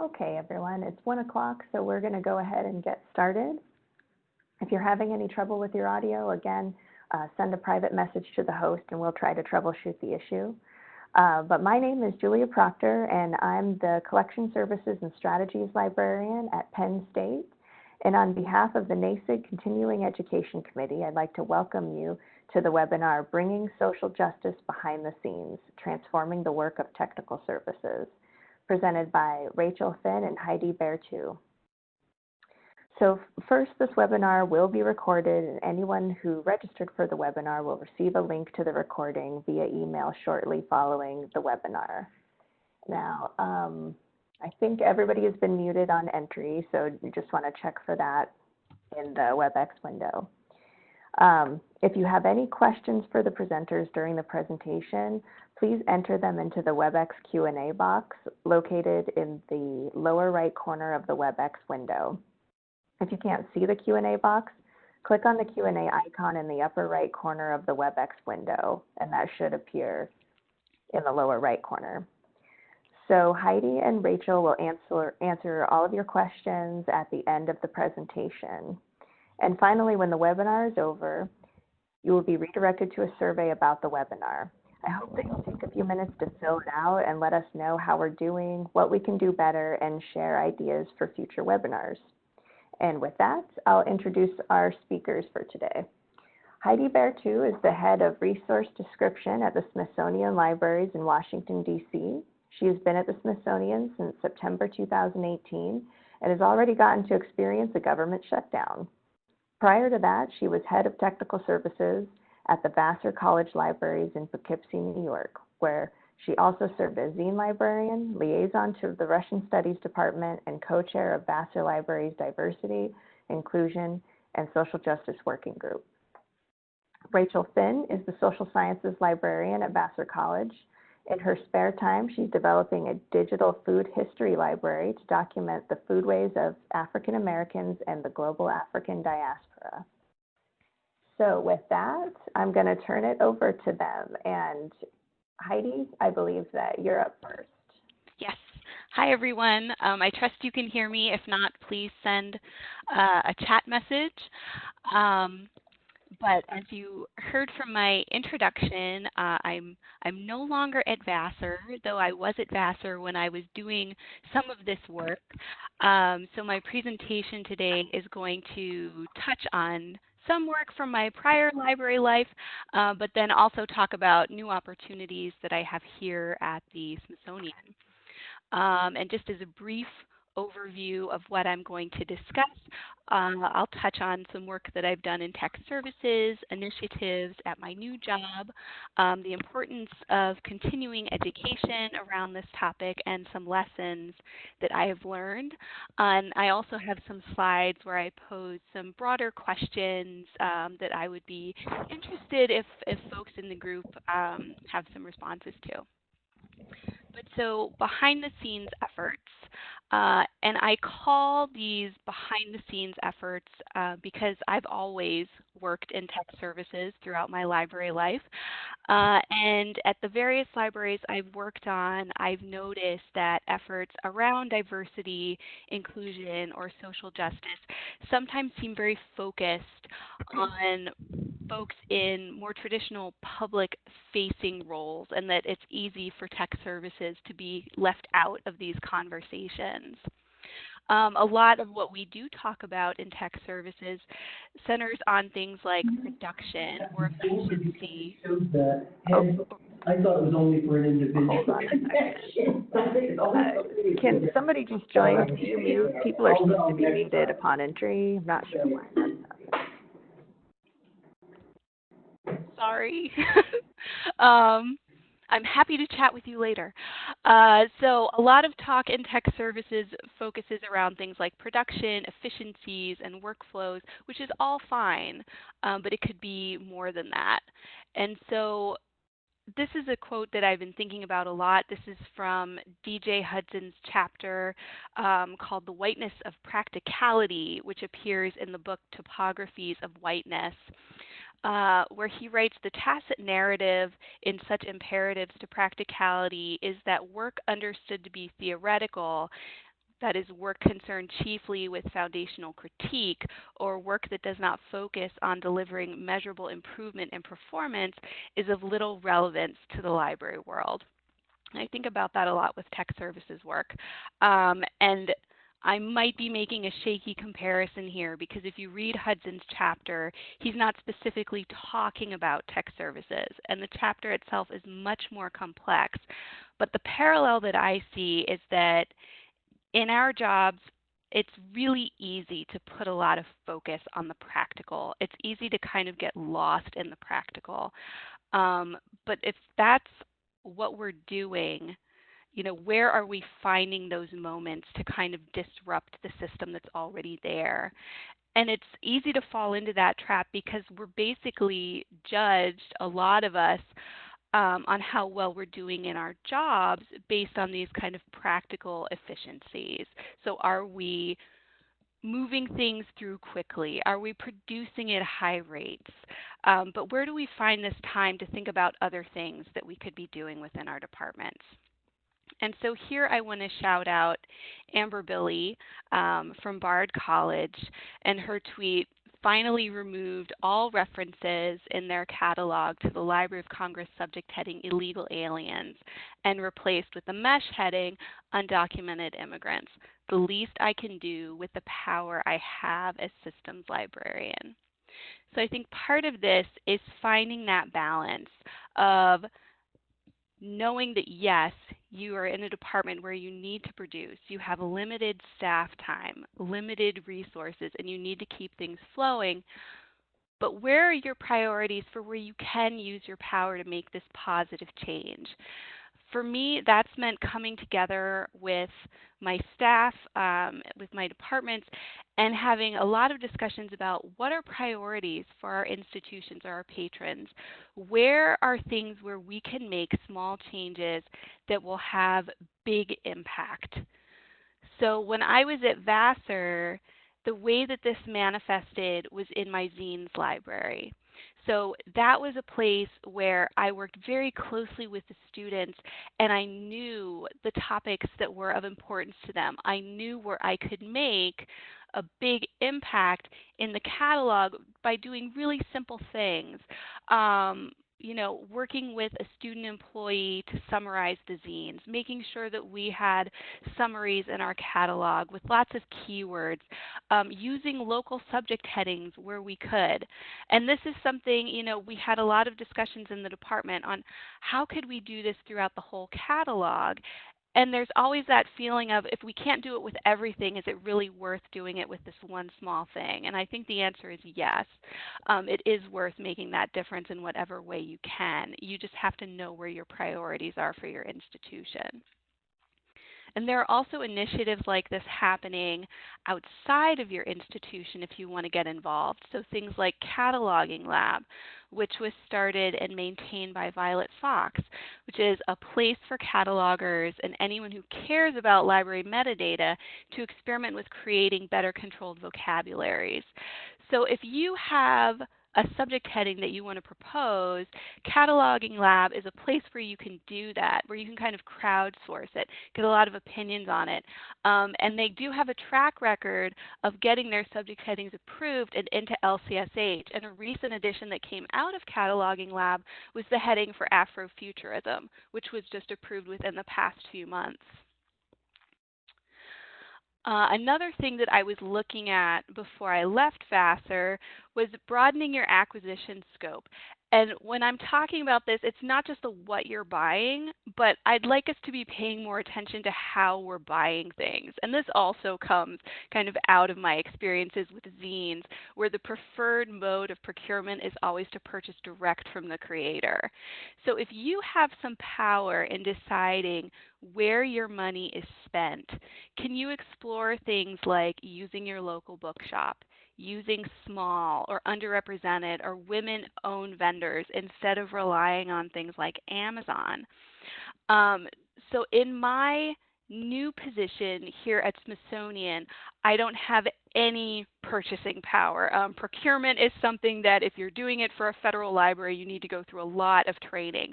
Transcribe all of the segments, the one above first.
Okay, everyone, it's one o'clock, so we're going to go ahead and get started. If you're having any trouble with your audio, again, uh, send a private message to the host and we'll try to troubleshoot the issue. Uh, but my name is Julia Proctor, and I'm the Collection Services and Strategies Librarian at Penn State. And on behalf of the NASIG Continuing Education Committee, I'd like to welcome you to the webinar, Bringing Social Justice Behind the Scenes, Transforming the Work of Technical Services presented by Rachel Finn and Heidi Bertu. So first, this webinar will be recorded and anyone who registered for the webinar will receive a link to the recording via email shortly following the webinar. Now, um, I think everybody has been muted on entry, so you just want to check for that in the WebEx window. Um, if you have any questions for the presenters during the presentation, please enter them into the WebEx Q&A box located in the lower right corner of the WebEx window. If you can't see the Q&A box, click on the Q&A icon in the upper right corner of the WebEx window, and that should appear in the lower right corner. So Heidi and Rachel will answer, answer all of your questions at the end of the presentation. And finally, when the webinar is over, you will be redirected to a survey about the webinar. I hope that you'll take a few minutes to fill it out and let us know how we're doing, what we can do better, and share ideas for future webinars. And with that, I'll introduce our speakers for today. Heidi Bertu is the head of resource description at the Smithsonian Libraries in Washington, D.C. She has been at the Smithsonian since September 2018 and has already gotten to experience a government shutdown. Prior to that, she was head of technical services at the Vassar College Libraries in Poughkeepsie, New York, where she also served as zine librarian, liaison to the Russian Studies Department, and co-chair of Vassar Libraries Diversity, Inclusion, and Social Justice Working Group. Rachel Finn is the social sciences librarian at Vassar College. In her spare time, she's developing a digital food history library to document the foodways of African Americans and the global African diaspora. So with that, I'm going to turn it over to them. And Heidi, I believe that you're up first. Yes. Hi, everyone. Um, I trust you can hear me. If not, please send uh, a chat message. Um, but as you heard from my introduction, uh, I'm I'm no longer at Vassar, though I was at Vassar when I was doing some of this work. Um, so my presentation today is going to touch on some work from my prior library life, uh, but then also talk about new opportunities that I have here at the Smithsonian. Um, and just as a brief overview of what I'm going to discuss. Uh, I'll touch on some work that I've done in tech services, initiatives at my new job, um, the importance of continuing education around this topic, and some lessons that I have learned. And I also have some slides where I pose some broader questions um, that I would be interested if, if folks in the group um, have some responses to. But so behind the scenes efforts, uh, and I call these behind the scenes efforts uh, because I've always worked in tech services throughout my library life. Uh, and at the various libraries I've worked on, I've noticed that efforts around diversity, inclusion, or social justice sometimes seem very focused on folks in more traditional public facing roles, and that it's easy for tech services to be left out of these conversations. Um, a lot of what we do talk about in tech services centers on things like production or efficiency. Oh. I thought it was only for an individual. Uh, can somebody just join? Can you mute? People are supposed to be muted upon entry. I'm not sure why. Sorry. um, I'm happy to chat with you later. Uh, so a lot of talk in tech services focuses around things like production, efficiencies, and workflows, which is all fine, um, but it could be more than that. And so this is a quote that I've been thinking about a lot. This is from DJ Hudson's chapter um, called The Whiteness of Practicality, which appears in the book Topographies of Whiteness. Uh, where he writes the tacit narrative in such imperatives to practicality is that work understood to be theoretical that is work concerned chiefly with foundational critique or work that does not focus on delivering measurable improvement in performance is of little relevance to the library world. I think about that a lot with tech services work. Um, and I might be making a shaky comparison here because if you read Hudson's chapter, he's not specifically talking about tech services, and the chapter itself is much more complex. But the parallel that I see is that in our jobs, it's really easy to put a lot of focus on the practical. It's easy to kind of get lost in the practical. Um, but if that's what we're doing, you know, where are we finding those moments to kind of disrupt the system that's already there? And it's easy to fall into that trap because we're basically judged, a lot of us, um, on how well we're doing in our jobs based on these kind of practical efficiencies. So, are we moving things through quickly? Are we producing at high rates? Um, but where do we find this time to think about other things that we could be doing within our departments? And so here I want to shout out Amber Billey um, from Bard College and her tweet finally removed all references in their catalog to the Library of Congress subject heading illegal aliens and replaced with the MeSH heading undocumented immigrants, the least I can do with the power I have as systems librarian. So I think part of this is finding that balance of knowing that yes, you are in a department where you need to produce, you have limited staff time, limited resources, and you need to keep things flowing. But where are your priorities for where you can use your power to make this positive change? For me, that's meant coming together with my staff, um, with my departments, and having a lot of discussions about what are priorities for our institutions or our patrons. Where are things where we can make small changes that will have big impact? So when I was at Vassar, the way that this manifested was in my zines library. So that was a place where I worked very closely with the students and I knew the topics that were of importance to them. I knew where I could make a big impact in the catalog by doing really simple things. Um, you know, working with a student employee to summarize the zines, making sure that we had summaries in our catalog with lots of keywords, um, using local subject headings where we could. And this is something, you know, we had a lot of discussions in the department on how could we do this throughout the whole catalog and there's always that feeling of if we can't do it with everything, is it really worth doing it with this one small thing? And I think the answer is yes. Um, it is worth making that difference in whatever way you can. You just have to know where your priorities are for your institution. And there are also initiatives like this happening outside of your institution if you want to get involved. So things like Cataloging Lab, which was started and maintained by Violet Fox, which is a place for catalogers and anyone who cares about library metadata to experiment with creating better controlled vocabularies. So if you have a subject heading that you want to propose, Cataloging Lab is a place where you can do that, where you can kind of crowdsource it, get a lot of opinions on it. Um, and they do have a track record of getting their subject headings approved and into LCSH. And a recent addition that came out of Cataloging Lab was the heading for Afrofuturism, which was just approved within the past few months. Uh, another thing that I was looking at before I left Vassar was broadening your acquisition scope. And when I'm talking about this, it's not just the what you're buying, but I'd like us to be paying more attention to how we're buying things. And this also comes kind of out of my experiences with zines, where the preferred mode of procurement is always to purchase direct from the creator. So if you have some power in deciding where your money is spent, can you explore things like using your local bookshop? Using small or underrepresented or women owned vendors instead of relying on things like Amazon. Um, so, in my new position here at Smithsonian, I don't have any purchasing power. Um, procurement is something that if you're doing it for a federal library, you need to go through a lot of training.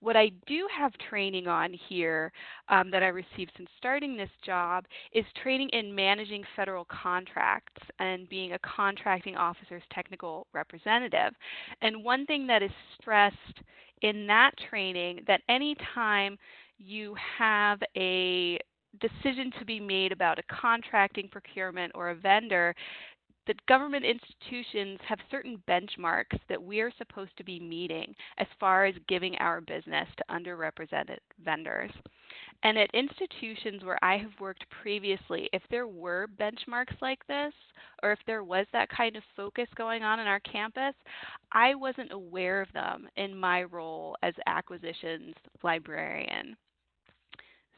What I do have training on here um, that I received since starting this job is training in managing federal contracts and being a contracting officer's technical representative. And one thing that is stressed in that training that anytime you have a decision to be made about a contracting procurement or a vendor, that government institutions have certain benchmarks that we are supposed to be meeting as far as giving our business to underrepresented vendors. And at institutions where I have worked previously, if there were benchmarks like this, or if there was that kind of focus going on in our campus, I wasn't aware of them in my role as acquisitions librarian.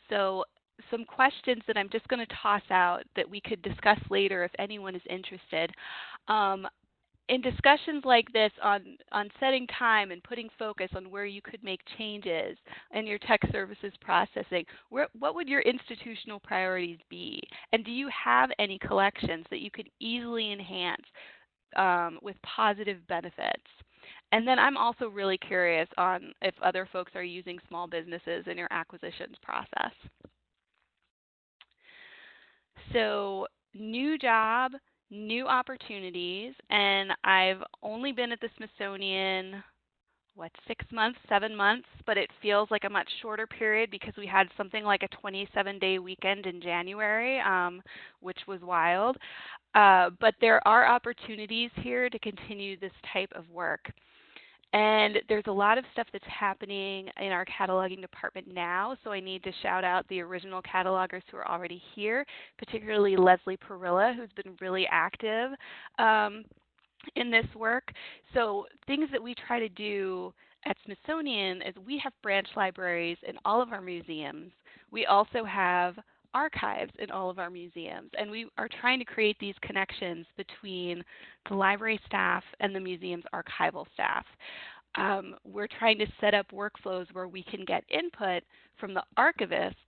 So some questions that I'm just going to toss out that we could discuss later if anyone is interested. Um, in discussions like this on, on setting time and putting focus on where you could make changes in your tech services processing, where, what would your institutional priorities be? And do you have any collections that you could easily enhance um, with positive benefits? And then I'm also really curious on if other folks are using small businesses in your acquisitions process. So, new job, new opportunities, and I've only been at the Smithsonian what six months, seven months, but it feels like a much shorter period because we had something like a 27 day weekend in January, um, which was wild. Uh, but there are opportunities here to continue this type of work. And there's a lot of stuff that's happening in our cataloging department now, so I need to shout out the original catalogers who are already here, particularly Leslie Perilla, who's been really active um, in this work. So things that we try to do at Smithsonian is we have branch libraries in all of our museums. We also have archives in all of our museums. And we are trying to create these connections between the library staff and the museum's archival staff. Um, we're trying to set up workflows where we can get input from the archivists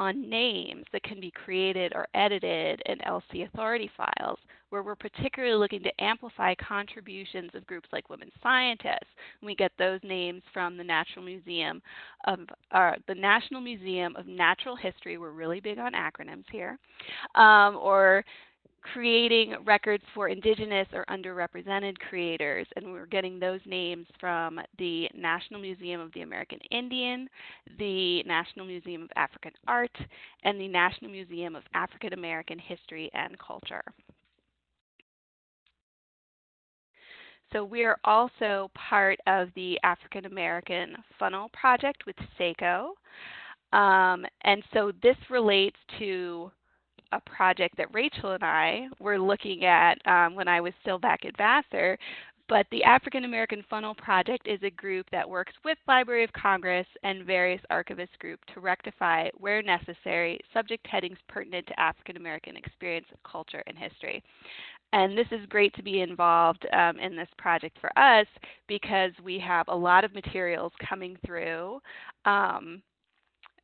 on names that can be created or edited in LC Authority files, where we're particularly looking to amplify contributions of groups like women scientists. We get those names from the National Museum of uh, the National Museum of Natural History. We're really big on acronyms here, um, or creating records for indigenous or underrepresented creators, and we're getting those names from the National Museum of the American Indian, the National Museum of African Art, and the National Museum of African American History and Culture. So we are also part of the African American Funnel Project with SACO. Um, and so this relates to a project that Rachel and I were looking at um, when I was still back at Vassar. But the African American Funnel Project is a group that works with Library of Congress and various archivist groups to rectify, where necessary, subject headings pertinent to African American experience, culture, and history. And this is great to be involved um, in this project for us because we have a lot of materials coming through um,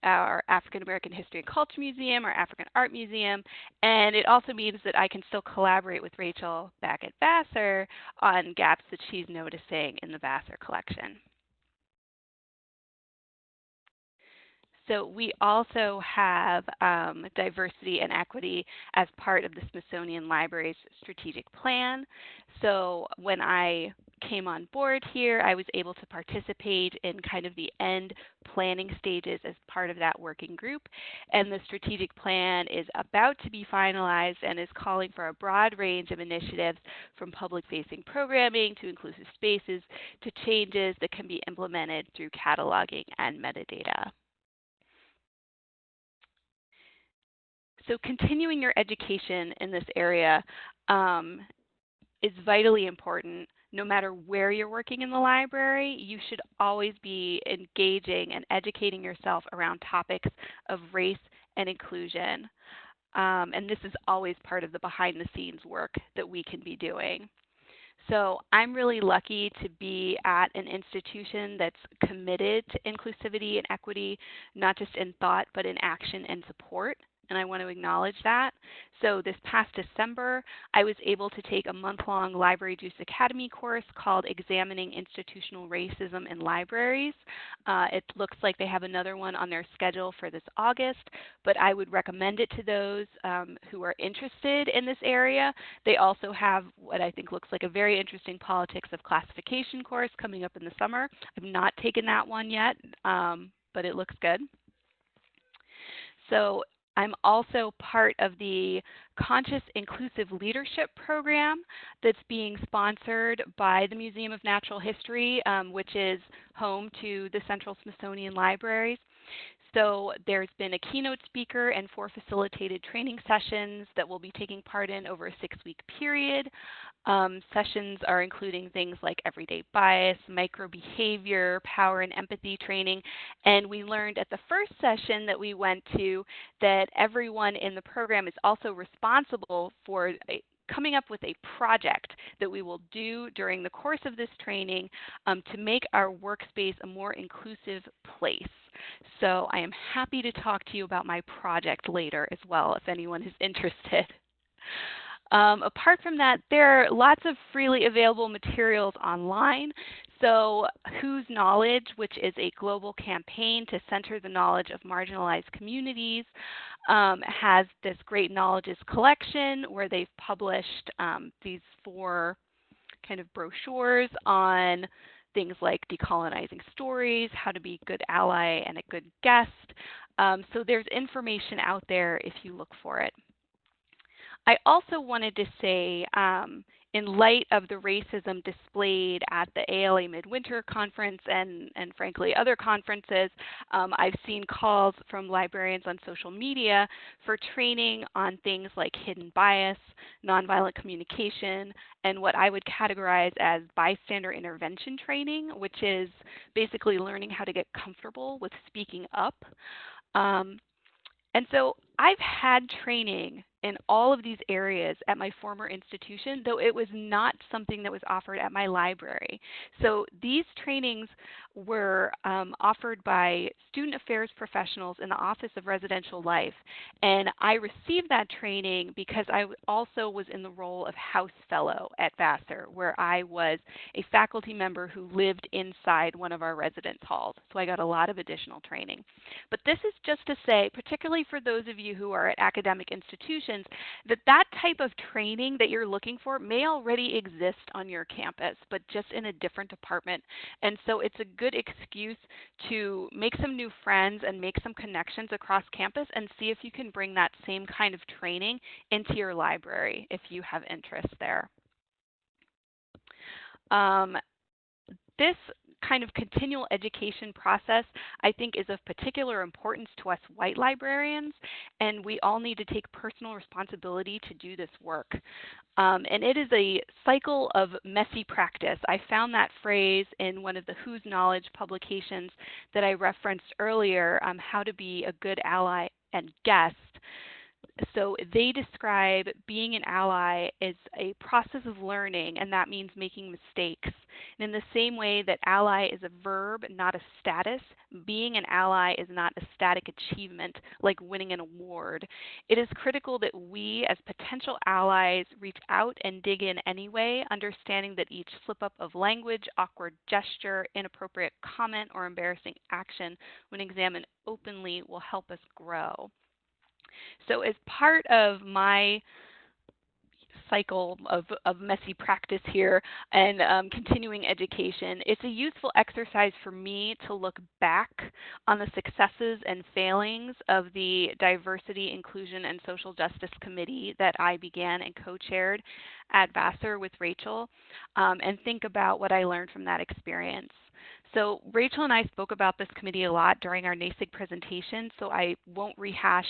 our African American History and Culture Museum, our African Art Museum, and it also means that I can still collaborate with Rachel back at Vassar on gaps that she's noticing in the Vassar collection. So we also have um, diversity and equity as part of the Smithsonian Library's strategic plan. So when I came on board here, I was able to participate in kind of the end planning stages as part of that working group. And the strategic plan is about to be finalized and is calling for a broad range of initiatives from public facing programming to inclusive spaces to changes that can be implemented through cataloging and metadata. So continuing your education in this area um, is vitally important. No matter where you're working in the library, you should always be engaging and educating yourself around topics of race and inclusion. Um, and this is always part of the behind the scenes work that we can be doing. So I'm really lucky to be at an institution that's committed to inclusivity and equity, not just in thought, but in action and support and I want to acknowledge that. So this past December, I was able to take a month-long Library Juice Academy course called Examining Institutional Racism in Libraries. Uh, it looks like they have another one on their schedule for this August, but I would recommend it to those um, who are interested in this area. They also have what I think looks like a very interesting Politics of Classification course coming up in the summer. I've not taken that one yet, um, but it looks good. So I'm also part of the Conscious Inclusive Leadership Program that's being sponsored by the Museum of Natural History, um, which is home to the Central Smithsonian Libraries. So there's been a keynote speaker and four facilitated training sessions that we'll be taking part in over a six-week period. Um, sessions are including things like everyday bias, microbehavior, power and empathy training. And we learned at the first session that we went to that everyone in the program is also responsible for coming up with a project that we will do during the course of this training um, to make our workspace a more inclusive place. So I am happy to talk to you about my project later as well if anyone is interested. Um, apart from that, there are lots of freely available materials online. So Whose Knowledge, which is a global campaign to center the knowledge of marginalized communities, um, has this great knowledges collection where they've published um, these four kind of brochures on things like decolonizing stories, how to be a good ally and a good guest. Um, so there's information out there if you look for it. I also wanted to say um, in light of the racism displayed at the ALA Midwinter Conference and, and frankly other conferences, um, I've seen calls from librarians on social media for training on things like hidden bias, nonviolent communication, and what I would categorize as bystander intervention training, which is basically learning how to get comfortable with speaking up. Um, and so I've had training in all of these areas at my former institution, though it was not something that was offered at my library. So these trainings were um, offered by student affairs professionals in the Office of Residential Life. And I received that training because I also was in the role of House Fellow at Vassar, where I was a faculty member who lived inside one of our residence halls. So I got a lot of additional training. But this is just to say, particularly for those of you who are at academic institutions, that that type of training that you're looking for may already exist on your campus, but just in a different department. And so it's a good excuse to make some new friends and make some connections across campus and see if you can bring that same kind of training into your library if you have interest there. Um, this kind of continual education process, I think, is of particular importance to us white librarians, and we all need to take personal responsibility to do this work. Um, and it is a cycle of messy practice. I found that phrase in one of the Whose Knowledge publications that I referenced earlier, um, How to Be a Good Ally and Guest so they describe being an ally as a process of learning, and that means making mistakes. And in the same way that ally is a verb, not a status, being an ally is not a static achievement like winning an award. It is critical that we, as potential allies, reach out and dig in anyway, understanding that each slip up of language, awkward gesture, inappropriate comment, or embarrassing action, when examined openly, will help us grow. So as part of my cycle of, of messy practice here and um, continuing education, it's a useful exercise for me to look back on the successes and failings of the Diversity, Inclusion, and Social Justice Committee that I began and co-chaired at Vassar with Rachel um, and think about what I learned from that experience. So Rachel and I spoke about this committee a lot during our NASIG presentation, so I won't rehash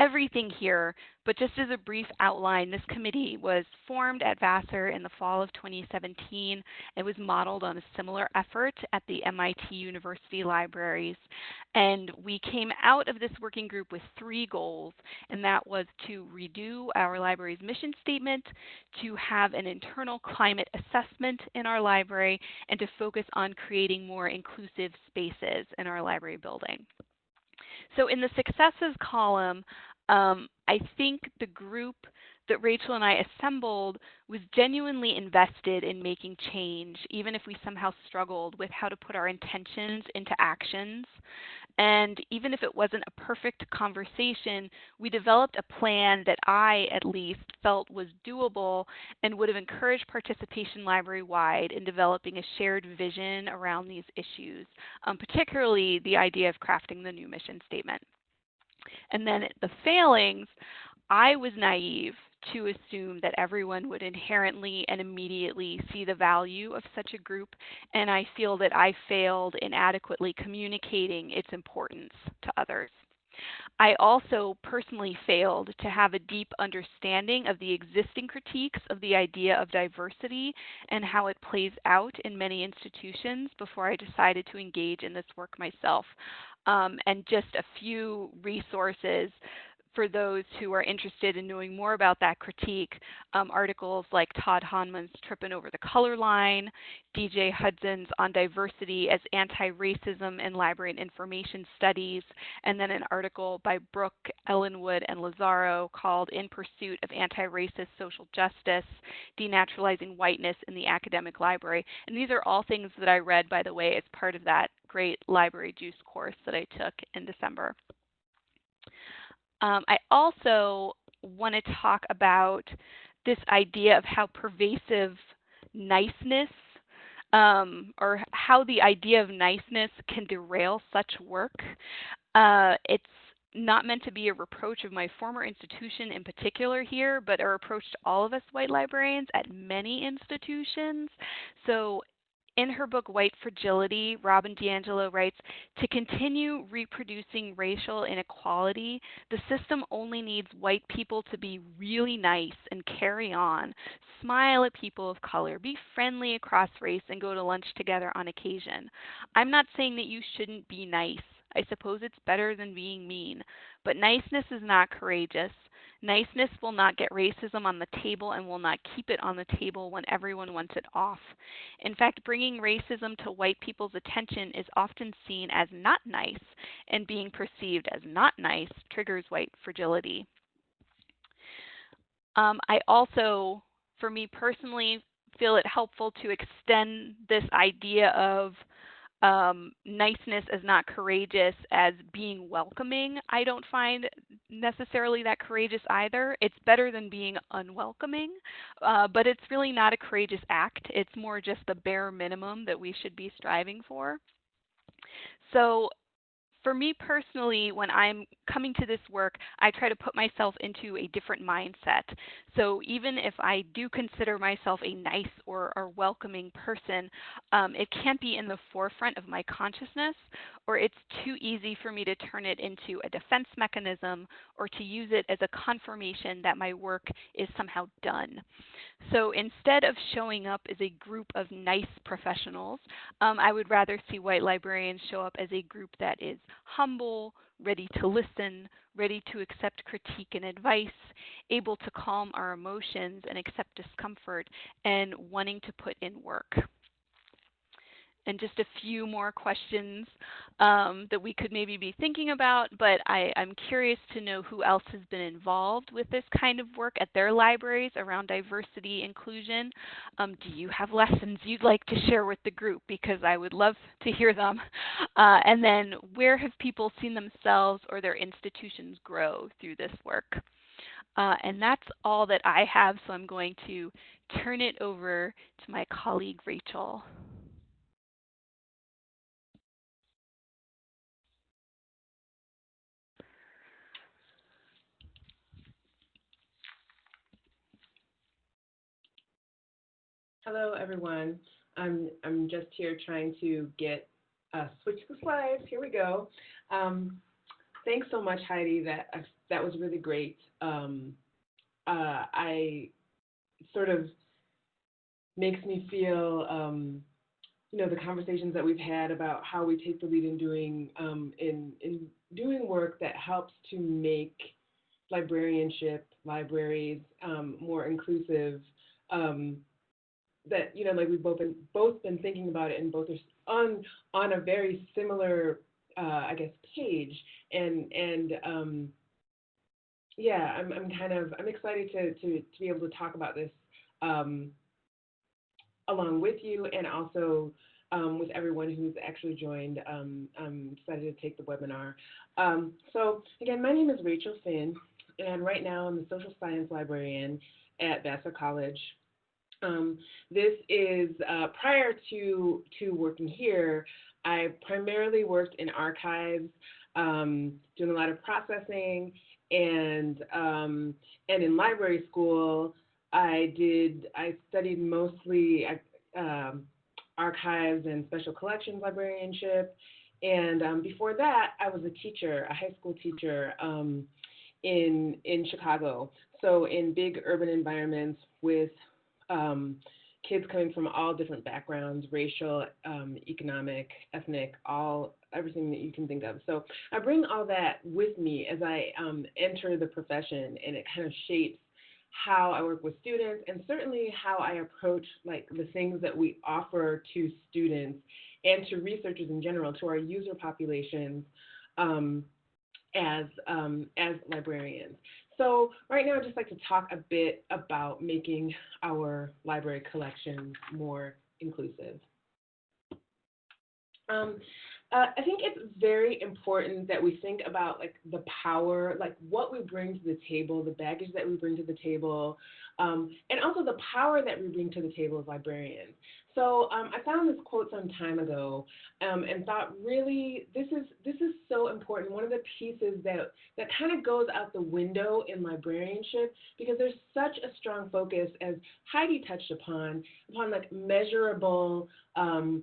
everything here, but just as a brief outline, this committee was formed at Vassar in the fall of 2017. It was modeled on a similar effort at the MIT University Libraries. And we came out of this working group with three goals, and that was to redo our library's mission statement, to have an internal climate assessment in our library, and to focus on creating more inclusive spaces in our library building. So in the successes column, Um, I think the group that Rachel and I assembled was genuinely invested in making change, even if we somehow struggled with how to put our intentions into actions. And even if it wasn't a perfect conversation, we developed a plan that I, at least, felt was doable and would have encouraged participation library wide in developing a shared vision around these issues, um, particularly the idea of crafting the new mission statement. And then the failings, I was naive to assume that everyone would inherently and immediately see the value of such a group, and I feel that I failed in adequately communicating its importance to others. I also personally failed to have a deep understanding of the existing critiques of the idea of diversity and how it plays out in many institutions before I decided to engage in this work myself. Um, and just a few resources for those who are interested in knowing more about that critique, um, articles like Todd Honma's Tripping Over the Color Line, DJ Hudson's On Diversity as Anti-Racism in Library and Information Studies, and then an article by Brook, Ellenwood, and Lazzaro called In Pursuit of Anti-Racist Social Justice, Denaturalizing Whiteness in the Academic Library. And these are all things that I read, by the way, as part of that great library juice course that I took in December. Um, I also want to talk about this idea of how pervasive niceness um, or how the idea of niceness can derail such work. Uh, it's not meant to be a reproach of my former institution in particular here, but a reproach to all of us white librarians at many institutions. So in her book White Fragility, Robin DiAngelo writes To continue reproducing racial inequality, the system only needs white people to be really nice and carry on, smile at people of color, be friendly across race, and go to lunch together on occasion. I'm not saying that you shouldn't be nice. I suppose it's better than being mean. But niceness is not courageous. Niceness will not get racism on the table and will not keep it on the table when everyone wants it off. In fact, bringing racism to white people's attention is often seen as not nice, and being perceived as not nice triggers white fragility. Um, I also, for me personally, feel it helpful to extend this idea of um, niceness as not courageous as being welcoming, I don't find necessarily that courageous either. It's better than being unwelcoming, uh, but it's really not a courageous act. It's more just the bare minimum that we should be striving for. So for me personally, when I'm coming to this work, I try to put myself into a different mindset. So even if I do consider myself a nice or, or welcoming person, um, it can't be in the forefront of my consciousness, or it's too easy for me to turn it into a defense mechanism or to use it as a confirmation that my work is somehow done. So instead of showing up as a group of nice professionals, um, I would rather see white librarians show up as a group that is humble, ready to listen, ready to accept critique and advice, able to calm our emotions and accept discomfort, and wanting to put in work and just a few more questions um, that we could maybe be thinking about, but I, am curious to know who else has been involved with this kind of work at their libraries around diversity inclusion. Um, do you have lessons you'd like to share with the group? Because I would love to hear them. Uh, and then where have people seen themselves or their institutions grow through this work? Uh, and that's all that I have, so I'm going to turn it over to my colleague Rachel. Hello, everyone. I'm, I'm just here trying to get, uh, switch the slides. Here we go. Um, thanks so much, Heidi. That, uh, that was really great. Um, uh, I sort of makes me feel, um, you know, the conversations that we've had about how we take the lead in doing, um, in, in doing work that helps to make librarianship, libraries um, more inclusive. That you know like we've both been both been thinking about it and both are on on a very similar uh, I guess page and and um, yeah, I'm I'm kind of I'm excited to to to be able to talk about this um, along with you and also um, with everyone who's actually joined, um, um, decided to take the webinar. Um, so again, my name is Rachel Finn, and right now I'm the social science librarian at Vassar College. Um, this is uh, prior to to working here. I primarily worked in archives, um, doing a lot of processing, and um, and in library school, I did I studied mostly um, archives and special collections librarianship. And um, before that, I was a teacher, a high school teacher um, in in Chicago. So in big urban environments with um, kids coming from all different backgrounds, racial, um, economic, ethnic, all everything that you can think of. So I bring all that with me as I um, enter the profession, and it kind of shapes how I work with students and certainly how I approach like the things that we offer to students and to researchers in general, to our user populations um, as, um, as librarians. So right now I'd just like to talk a bit about making our library collections more inclusive. Um, uh, I think it's very important that we think about like the power, like what we bring to the table, the baggage that we bring to the table, um, and also the power that we bring to the table as librarians. So um, I found this quote some time ago um, and thought really this is this is so important. One of the pieces that that kind of goes out the window in librarianship because there's such a strong focus, as Heidi touched upon, upon like measurable um,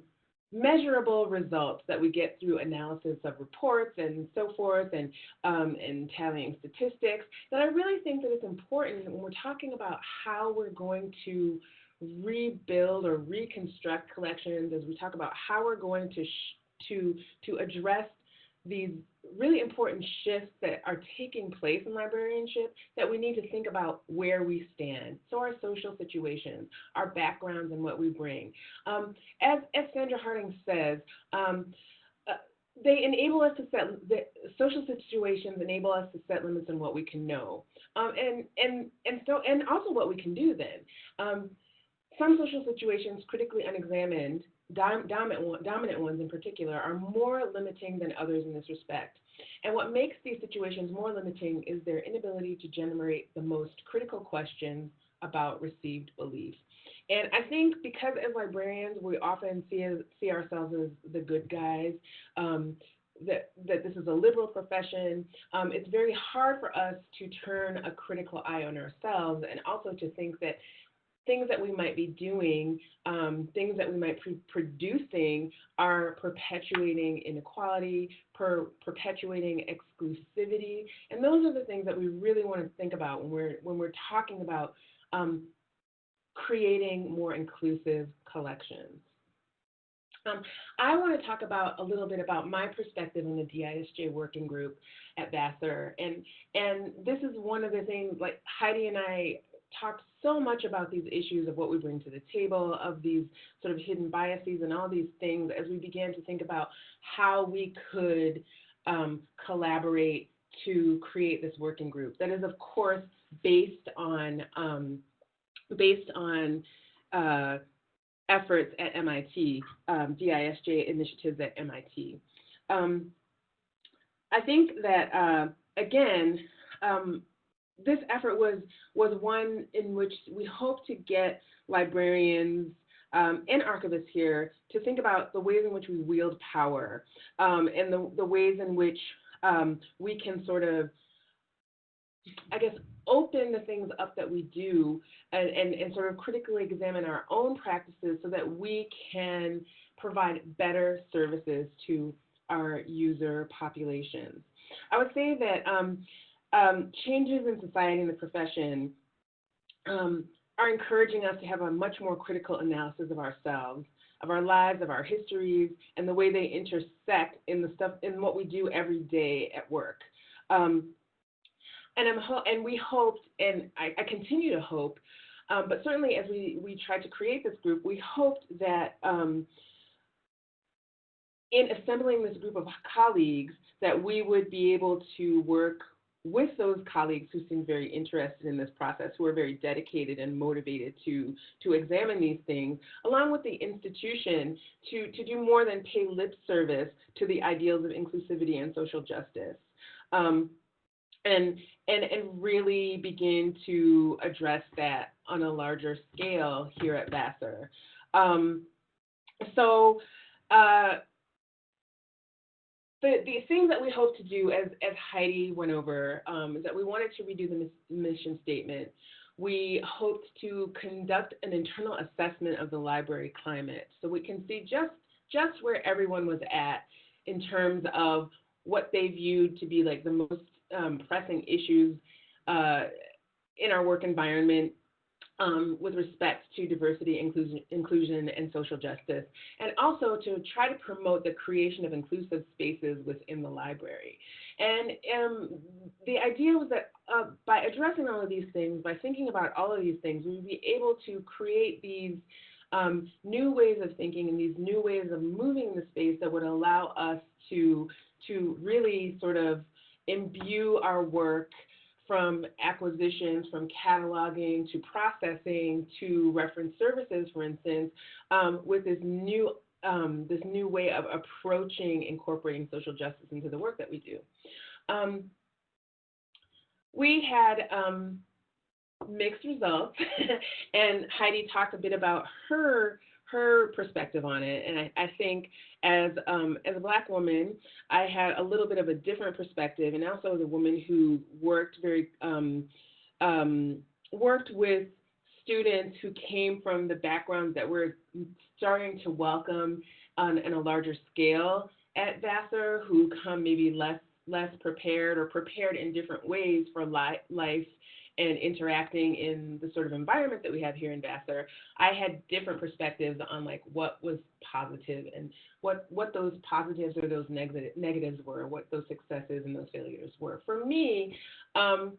measurable results that we get through analysis of reports and so forth and um, and tallying statistics that I really think that it's important when we're talking about how we're going to rebuild or reconstruct collections as we talk about how we're going to to to address these really important shifts that are taking place in librarianship that we need to think about where we stand. So our social situations, our backgrounds and what we bring. Um, as, as Sandra Harding says, um, uh, they enable us to set, the social situations enable us to set limits on what we can know. Um, and, and, and, so, and also what we can do then. Some social situations critically unexamined dominant, dominant ones in particular, are more limiting than others in this respect. And what makes these situations more limiting is their inability to generate the most critical questions about received belief. And I think because as librarians, we often see, see ourselves as the good guys, um, that, that this is a liberal profession, um, it's very hard for us to turn a critical eye on ourselves and also to think that things that we might be doing, um, things that we might be producing are perpetuating inequality, per perpetuating exclusivity, and those are the things that we really want to think about when we're when we're talking about um, creating more inclusive collections. Um, I want to talk about a little bit about my perspective in the DISJ working group at Vassar, and and this is one of the things like Heidi and I talked so much about these issues of what we bring to the table, of these sort of hidden biases and all these things as we began to think about how we could um, collaborate to create this working group. That is, of course, based on um, based on uh, efforts at MIT, um, DISJ initiatives at MIT. Um, I think that uh, again, um, this effort was was one in which we hope to get librarians um, and archivists here to think about the ways in which we wield power um, and the, the ways in which um, we can sort of, I guess, open the things up that we do and, and, and sort of critically examine our own practices so that we can provide better services to our user populations. I would say that um, changes in society and the profession um, are encouraging us to have a much more critical analysis of ourselves, of our lives, of our histories, and the way they intersect in the stuff in what we do every day at work. Um, and I'm ho- and we hoped, and I, I continue to hope, um, but certainly as we we tried to create this group, we hoped that um, in assembling this group of colleagues, that we would be able to work with those colleagues who seem very interested in this process, who are very dedicated and motivated to, to examine these things, along with the institution to, to do more than pay lip service to the ideals of inclusivity and social justice. Um, and, and, and really begin to address that on a larger scale here at Vassar. Um, so, uh, the, the things that we hope to do, as, as Heidi went over, um, is that we wanted to redo the mission statement. We hoped to conduct an internal assessment of the library climate so we can see just, just where everyone was at in terms of what they viewed to be like the most um, pressing issues uh, in our work environment um, with respect to diversity, inclusion, inclusion, and social justice, and also to try to promote the creation of inclusive spaces within the library. And um, the idea was that uh, by addressing all of these things, by thinking about all of these things, we would be able to create these um, new ways of thinking and these new ways of moving the space that would allow us to, to really sort of imbue our work from acquisitions, from cataloging to processing to reference services, for instance, um, with this new um, this new way of approaching incorporating social justice into the work that we do. Um, we had um, mixed results, and Heidi talked a bit about her her perspective on it. And I, I think as um, as a black woman, I had a little bit of a different perspective, and also as a woman who worked very um, um, worked with students who came from the backgrounds that we're starting to welcome on, a larger scale at Vassar, who come maybe less less prepared or prepared in different ways for li- life and interacting in the sort of environment that we have here in Vassar, I had different perspectives on like what was positive and what what those positives or those negative negatives were, what those successes and those failures were. For me, um,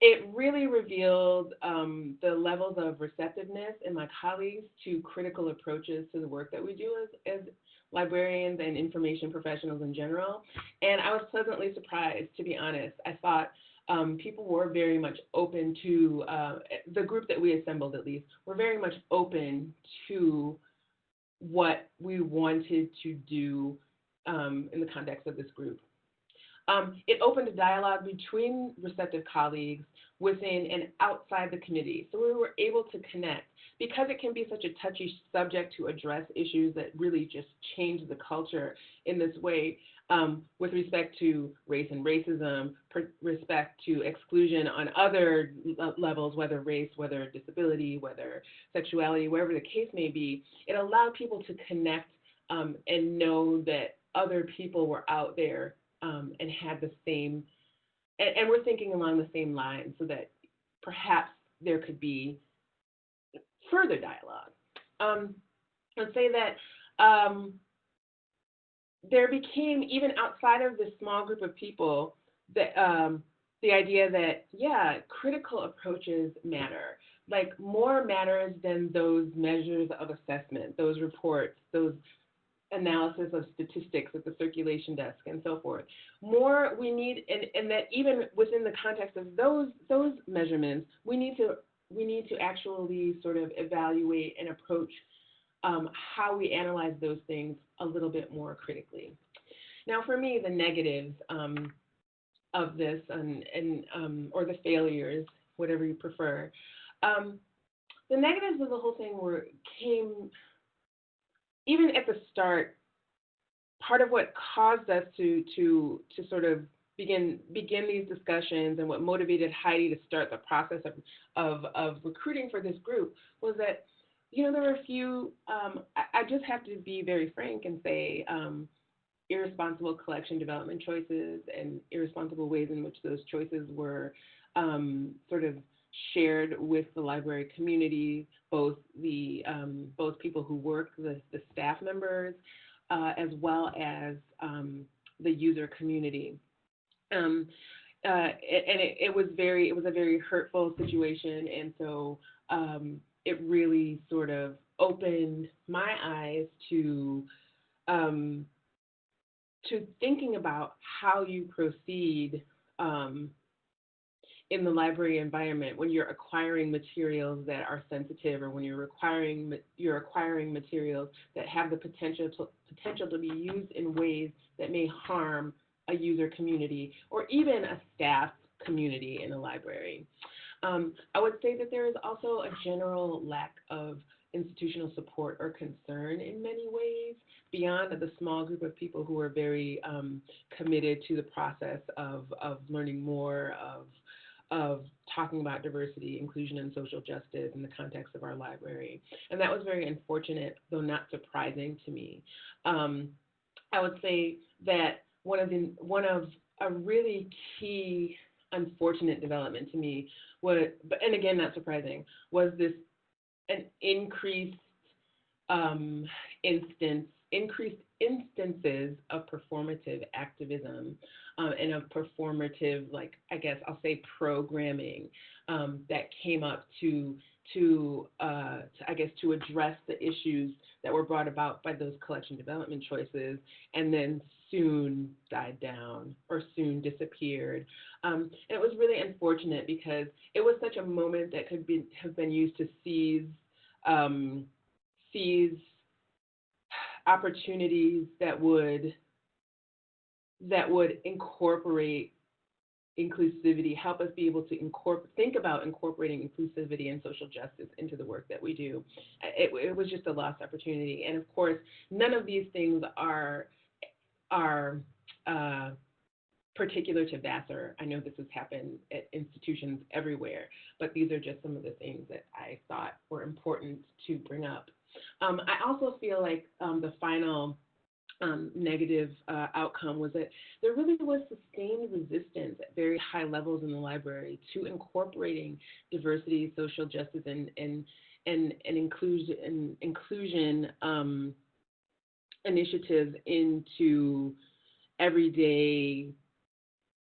it really revealed um, the levels of receptiveness in my colleagues to critical approaches to the work that we do as, as librarians and information professionals in general. And I was pleasantly surprised, to be honest. I thought um, people were very much open to, uh, the group that we assembled at least, were very much open to what we wanted to do um, in the context of this group. Um, it opened a dialogue between receptive colleagues within and outside the committee. So we were able to connect. Because it can be such a touchy subject to address issues that really just change the culture in this way, um, with respect to race and racism, respect to exclusion on other levels, whether race, whether disability, whether sexuality, wherever the case may be, it allowed people to connect um, and know that other people were out there um, and had the same, and, and we're thinking along the same lines so that perhaps there could be further dialogue. Um, let's say that um, there became, even outside of this small group of people, that um, the idea that, yeah, critical approaches matter. Like more matters than those measures of assessment, those reports, those analysis of statistics at the circulation desk and so forth. More we need, and, and that even within the context of those those measurements, we need to we need to actually sort of evaluate and approach um, how we analyze those things a little bit more critically. Now, for me, the negatives um, of this and, and um, or the failures, whatever you prefer, um, the negatives of the whole thing were came even at the start. Part of what caused us to to to sort of begin begin these discussions and what motivated Heidi to start the process of of, of recruiting for this group was that you know, there were a few, um, I, I, just have to be very frank and say um, irresponsible collection development choices and irresponsible ways in which those choices were um, sort of shared with the library community, both the um, both people who work, the, the staff members, uh, as well as um, the user community. Um, uh, and it, it, was very, it was a very hurtful situation, and so um, it really sort of opened my eyes to um, to thinking about how you proceed um, in the library environment when you're acquiring materials that are sensitive or when you're acquiring you're acquiring materials that have the potential to, potential to be used in ways that may harm a user community or even a staff community in a library. Um, I would say that there is also a general lack of institutional support or concern in many ways beyond the small group of people who are very um, committed to the process of, of learning more, of of talking about diversity, inclusion, and social justice in the context of our library. And that was very unfortunate, though not surprising to me. Um, I would say that one of the one of a really key unfortunate development to me was, and again not surprising, was this an increased um, instance, increased instances of performative activism um, and of performative, like I guess I'll say programming um, that came up to to, uh, to I guess to address the issues that were brought about by those collection development choices, and then soon died down or soon disappeared. Um, and it was really unfortunate because it was such a moment that could be have been used to seize um, seize opportunities that would that would incorporate inclusivity, help us be able to incorporate, think about incorporating inclusivity and social justice into the work that we do. It, it, was just a lost opportunity, and of course, none of these things are are uh, particular to Vassar. I know this has happened at institutions everywhere, but these are just some of the things that I thought were important to bring up. Um, I also feel like um, the final um, negative uh, outcome was that there really was sustained resistance at very high levels in the library to incorporating diversity, social justice, and and and, and inclusion and inclusion um, initiatives into everyday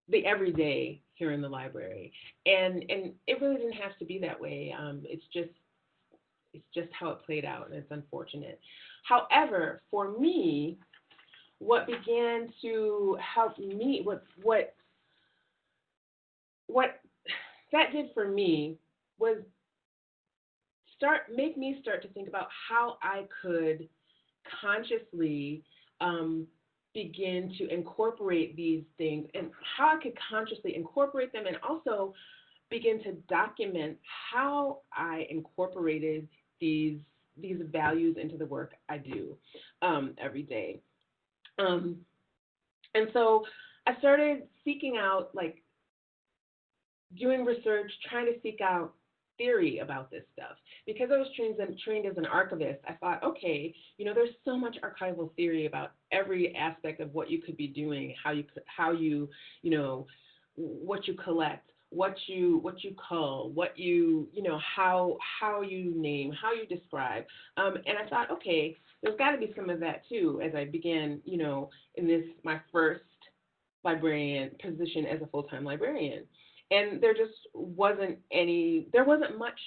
the everyday here in the library, and and it really didn't have to be that way. Um, it's just it's just how it played out, and it's unfortunate. However, for me, what began to help me, what what what that did for me was start make me start to think about how I could consciously um, begin to incorporate these things and how I could consciously incorporate them and also begin to document how I incorporated these these values into the work I do um, every day. Um, and so I started seeking out, like, doing research, trying to seek out theory about this stuff. Because I was trained, trained as an archivist, I thought, okay, you know, there's so much archival theory about every aspect of what you could be doing, how you, how you, you know, what you collect, what you what you call, what you you know how how you name, how you describe. Um, and I thought, okay, there's got to be some of that too. As I began, you know, in this my first librarian position as a full time librarian, and there just wasn't any, there wasn't much,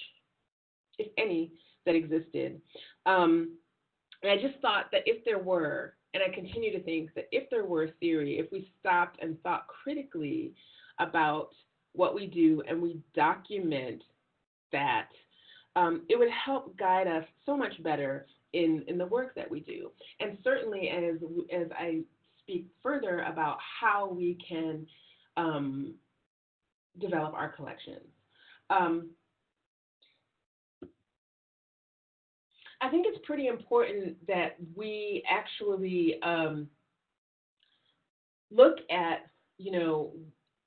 if any, that existed. Um, and I just thought that if there were, and I continue to think that if there were a theory, if we stopped and thought critically about what we do and we document that, um, it would help guide us so much better in, in the work that we do. And certainly as, as I speak further about how we can um, develop our collections. Um, I think it's pretty important that we actually um, look at, you know,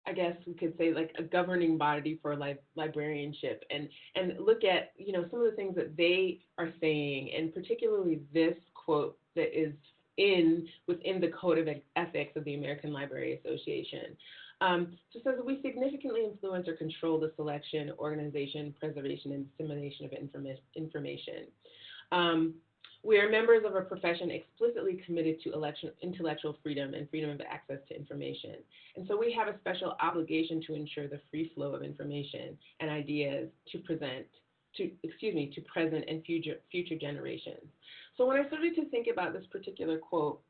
I guess we could say like a governing body for li- librarianship and and look at you know some of the things that they are saying and particularly this quote that is in within the code of ethics of the American Library Association. Um, so says we significantly influence or control the selection, organization, preservation, and dissemination of informa- information. Um, we are members of a profession explicitly committed to election, intellectual freedom and freedom of access to information. And so we have a special obligation to ensure the free flow of information and ideas to present, to, excuse me, to present and future, future generations. So when I started to think about this particular quote,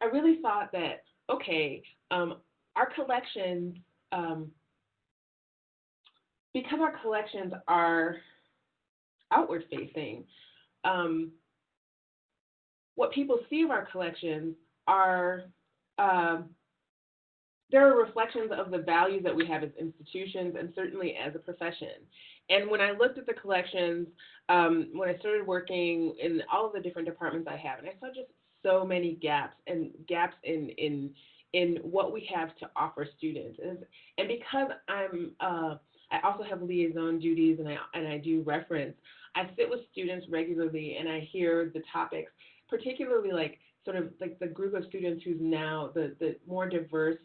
I really thought that okay, um, our collections, um, because our collections are outward facing, um, what people see of our collections are um, there are reflections of the values that we have as institutions and certainly as a profession. And when I looked at the collections, um, when I started working in all of the different departments I have, and I saw just so many gaps and gaps in in in what we have to offer students. And, and because I'm uh, I also have liaison duties and I and I do reference. I sit with students regularly and I hear the topics, particularly like sort of like the group of students who's now the the more diverse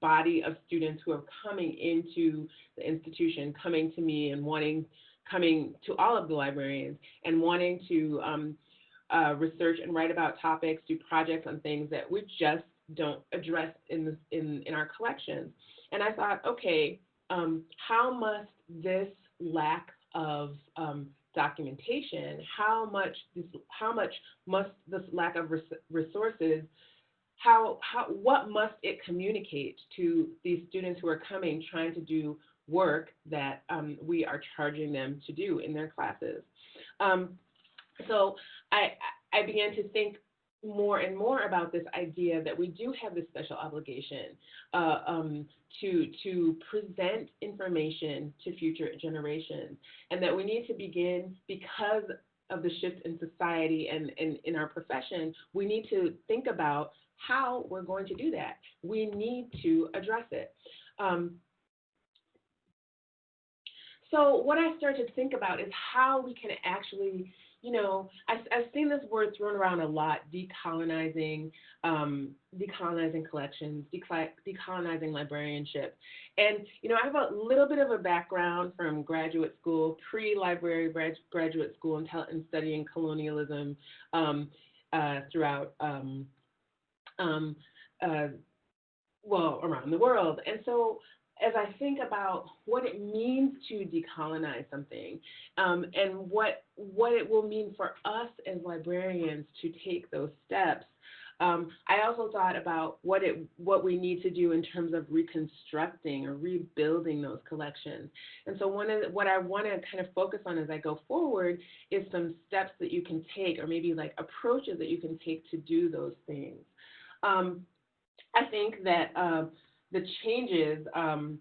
body of students who are coming into the institution, coming to me and wanting, coming to all of the librarians and wanting to um, uh, research and write about topics, do projects on things that we just don't address in, the, in, in our collections. And I thought, okay, um, how must this lack of um, documentation, how much this, how much must this lack of res- resources how, how, what must it communicate to these students who are coming trying to do work that um, we are charging them to do in their classes? Um, so I, I began to think more and more about this idea that we do have this special obligation uh, um, to to present information to future generations, and that we need to begin because of the shift in society and, and in our profession, we need to think about how we're going to do that. We need to address it. Um, so what I started to think about is how we can actually, you know, I, have seen this word thrown around a lot: decolonizing, um, decolonizing collections, decolonizing librarianship. And you know, I have a little bit of a background from graduate school, pre-library graduate school, and, studying colonialism um, uh, throughout um, um, uh, well, around the world. And so as I think about what it means to decolonize something um, and what what it will mean for us as librarians to take those steps, um, I also thought about what it what we need to do in terms of reconstructing or rebuilding those collections. And so one of the, what I want to kind of focus on as I go forward is some steps that you can take, or maybe like approaches that you can take to do those things. Um, I think that uh, the changes, um,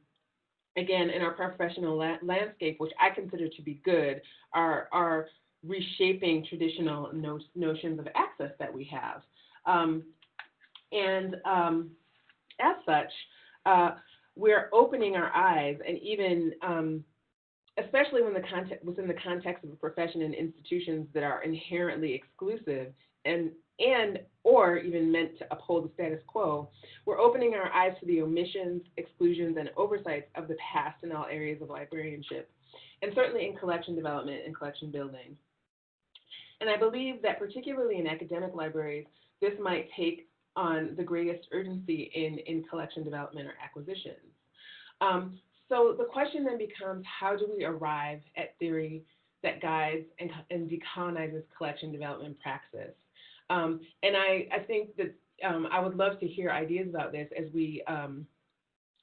again, in our professional la- landscape, which I consider to be good, are, are reshaping traditional no- notions of access that we have. Um, and um, as such, uh, we're opening our eyes and even um, especially when the context, within the context of a profession and institutions that are inherently exclusive and and or even meant to uphold the status quo, we're opening our eyes to the omissions, exclusions, and oversights of the past in all areas of librarianship, and certainly in collection development and collection building. And I believe that particularly in academic libraries, this might take on the greatest urgency in, in collection development or acquisitions. Um, so the question then becomes, how do we arrive at theory that guides and, and decolonizes collection development praxis? Um, and I, I think that um, I would love to hear ideas about this as we, um,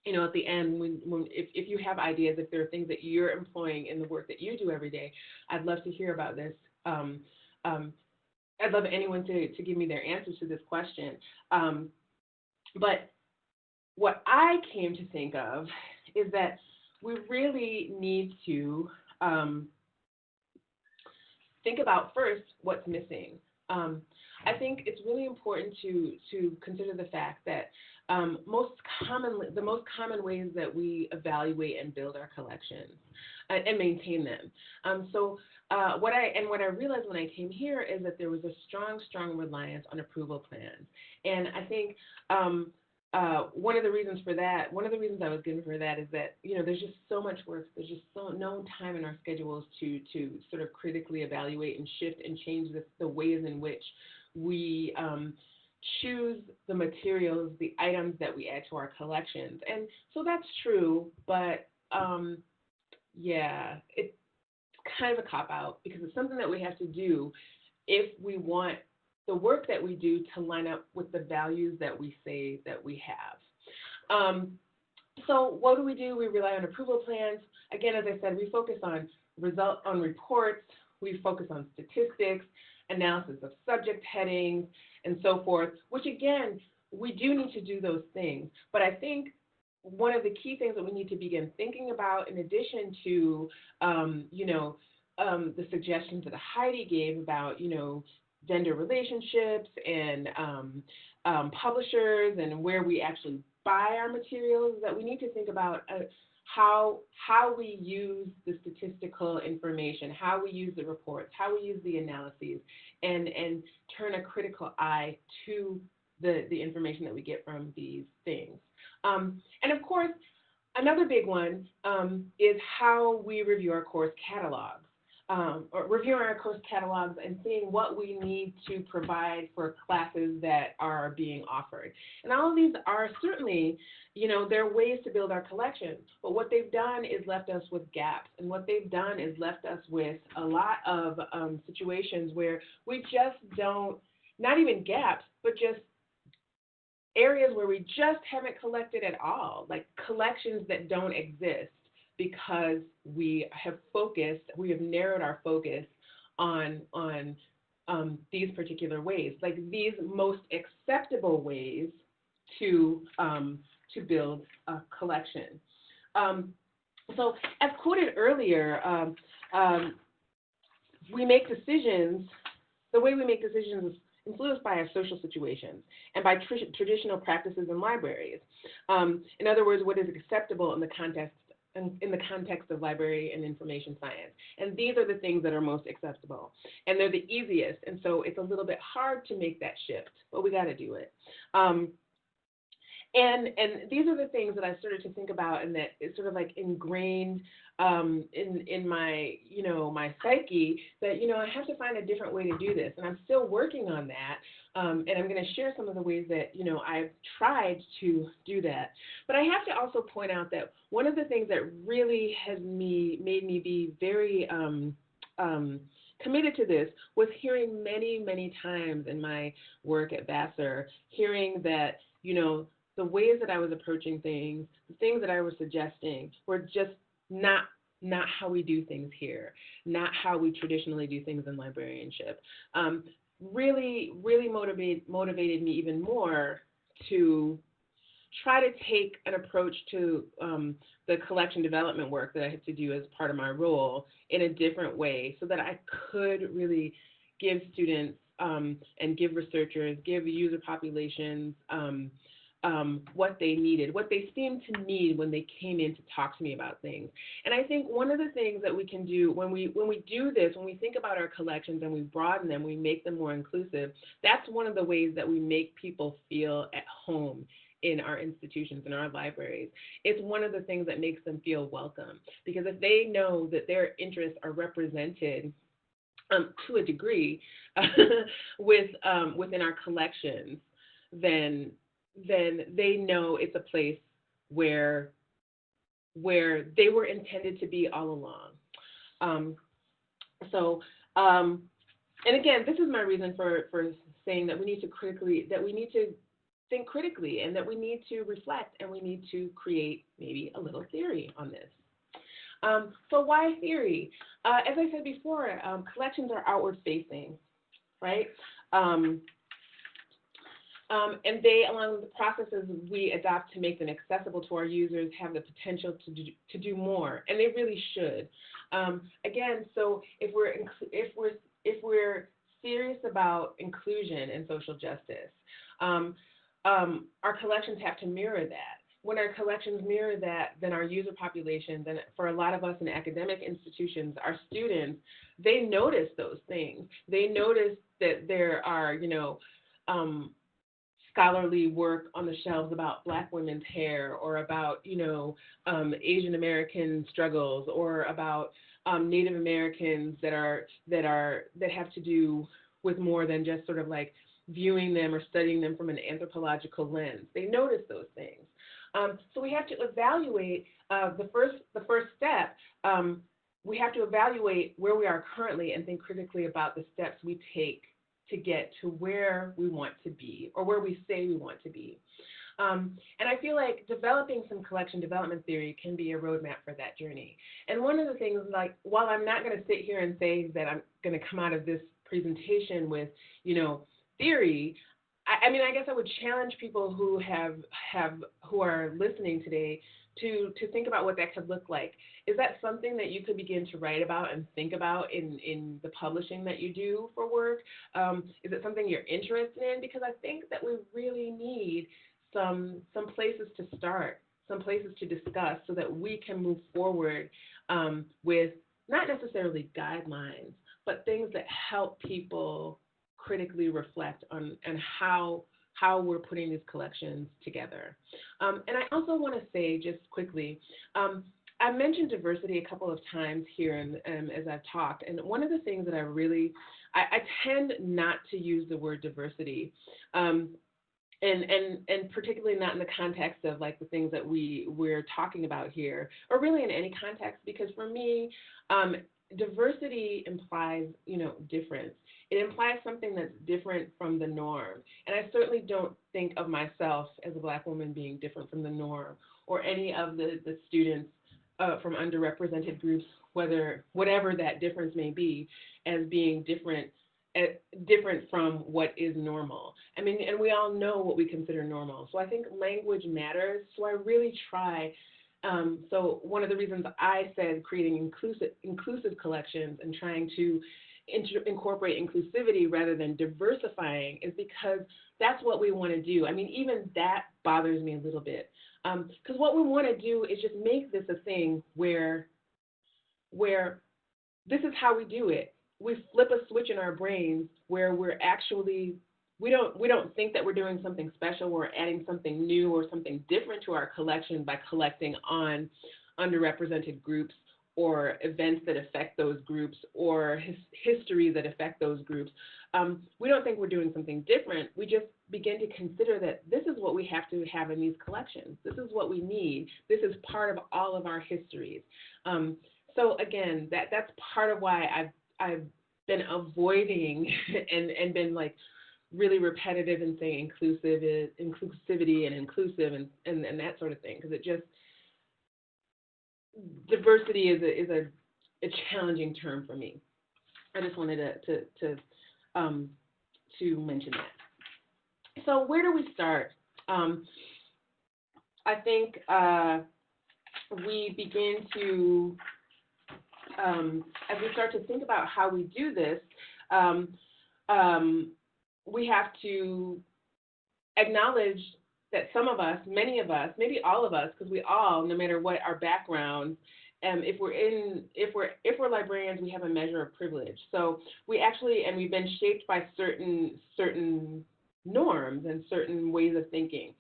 you know, at the end, when, when if, if you have ideas, if there are things that you're employing in the work that you do every day, I'd love to hear about this. Um, um, I'd love anyone to, to give me their answers to this question. Um, but what I came to think of is that we really need to think about first what's missing. Um, I think it's really important to to consider the fact that um, most commonly the most common ways that we evaluate and build our collections uh, and maintain them. Um, so uh, what I and what I realized when I came here is that there was a strong, strong reliance on approval plans, and I think. Um, uh, one of the reasons for that, one of the reasons I was given for that is that you know there's just so much work, there's just so no time in our schedules to to sort of critically evaluate and shift and change the, the ways in which we um, choose the materials, the items that we add to our collections. And so that's true, but um, yeah, it's kind of a cop out because it's something that we have to do if we want the work that we do to line up with the values that we say that we have. Um, so what do we do? We rely on approval plans. Again, as I said, we focus on result on reports. We focus on statistics, analysis of subject headings, and so forth. Which again, we do need to do those things. But I think one of the key things that we need to begin thinking about, in addition to, um, you know, um, the suggestions that Heidi gave about, you know, vendor relationships and um, um, publishers and where we actually buy our materials, that we need to think about uh, how how we use the statistical information, how we use the reports, how we use the analyses, and and turn a critical eye to the the information that we get from these things. Um, and of course, another big one um, is how we review our course catalogs. Um, or reviewing our course catalogs and seeing what we need to provide for classes that are being offered. And all of these are certainly, you know, there are ways to build our collection, but what they've done is left us with gaps. And what they've done is left us with a lot of um, situations where we just don't, not even gaps, but just areas where we just haven't collected at all, like collections that don't exist because we have focused, we have narrowed our focus on on um, these particular ways, like these most acceptable ways to um, to build a collection. Um, so, as quoted earlier, um, um, we make decisions. The way we make decisions is influenced by our social situations and by tr traditional practices in libraries. Um, in other words, what is acceptable in the context in, in, the context of library and information science. And these are the things that are most acceptable. And they're the easiest. And so it's a little bit hard to make that shift, but we got to do it. Um, and and these are the things that I started to think about, and that is sort of like ingrained um, in in my you know my psyche that you know I have to find a different way to do this, and I'm still working on that. Um, and I'm going to share some of the ways that you know I've tried to do that. But I have to also point out that one of the things that really has me made me be very um, um, committed to this was hearing many many times in my work at Vassar, hearing that you know the ways that I was approaching things, the things that I was suggesting were just not not how we do things here, not how we traditionally do things in librarianship. Um, really, really motivate, motivated me even more to try to take an approach to um, the collection development work that I had to do as part of my role in a different way so that I could really give students um, and give researchers, give user populations, um, what they needed, what they seemed to need when they came in to talk to me about things. And I think one of the things that we can do when we when we do this, when we think about our collections and we broaden them, we make them more inclusive. That's one of the ways that we make people feel at home in our institutions, in our libraries. It's one of the things that makes them feel welcome because if they know that their interests are represented um, to a degree with um, within our collections, then then they know it's a place where where they were intended to be all along. Um, so, um, and again, this is my reason for for saying that we need to critically that we need to think critically and that we need to reflect and we need to create maybe a little theory on this. Um, so why theory? Uh, as I said before, um, collections are outward facing, right? Um, and they, along with the processes we adopt to make them accessible to our users, have the potential to do, to do more, and they really should. Um, again, so if we're if we're if we're serious about inclusion and social justice, um, um, our collections have to mirror that. When our collections mirror that, then our user populations, and for a lot of us in academic institutions, our students, they notice those things. They notice that there are, you know, um, scholarly work on the shelves about Black women's hair or about, you know, um, Asian American struggles or about um, Native Americans that are that are that have to do with more than just sort of like viewing them or studying them from an anthropological lens. They notice those things. Um, so we have to evaluate uh, the first the first step. Um, we have to evaluate where we are currently and think critically about the steps we take to get to where we want to be or where we say we want to be. Um, and I feel like developing some collection development theory can be a roadmap for that journey. And one of the things, like, while I'm not going to sit here and say that I'm going to come out of this presentation with, you know, theory, I, I mean, I guess I would challenge people who have have who are listening today to to think about what that could look like. Is that something that you could begin to write about and think about in in the publishing that you do for work? Um, is it something you're interested in? Because I think that we really need some some places to start, some places to discuss, so that we can move forward um, with not necessarily guidelines, but things that help people critically reflect on and how how we're putting these collections together. Um, and I also want to say just quickly, um, I mentioned diversity a couple of times here and um, as I've talked, and one of the things that I really I, I tend not to use the word diversity. Um, and and and particularly not in the context of like the things that we we're talking about here or really in any context because for me um, diversity implies you know difference it implies something that's different from the norm and i certainly don't think of myself as a black woman being different from the norm or any of the the students uh, from underrepresented groups whether whatever that difference may be as being different different from what is normal. I mean, and we all know what we consider normal. So I think language matters. So I really try. Um, so one of the reasons I said creating inclusive inclusive collections and trying to incorporate inclusivity rather than diversifying is because that's what we want to do. I mean, even that bothers me a little bit because um, what we want to do is just make this a thing where where this is how we do it we flip a switch in our brains where we're actually we don't we don't think that we're doing something special. We're adding something new or something different to our collection by collecting on underrepresented groups or events that affect those groups or his, history that affect those groups. Um, we don't think we're doing something different. We just begin to consider that this is what we have to have in these collections. This is what we need. This is part of all of our histories. Um, so again that that's part of why i've I've been avoiding and and been like really repetitive in saying inclusive inclusivity and inclusive and, and, and that sort of thing because it just diversity is a is a, a challenging term for me. I just wanted to to to, um, to mention that. So where do we start? Um, I think uh, we begin to um, as we start to think about how we do this, um, um, we have to acknowledge that some of us, many of us, maybe all of us, because we all, no matter what our background, um, if we're in, if we're if we're librarians, we have a measure of privilege. So we actually, and we've been shaped by certain certain norms and certain ways of thinking.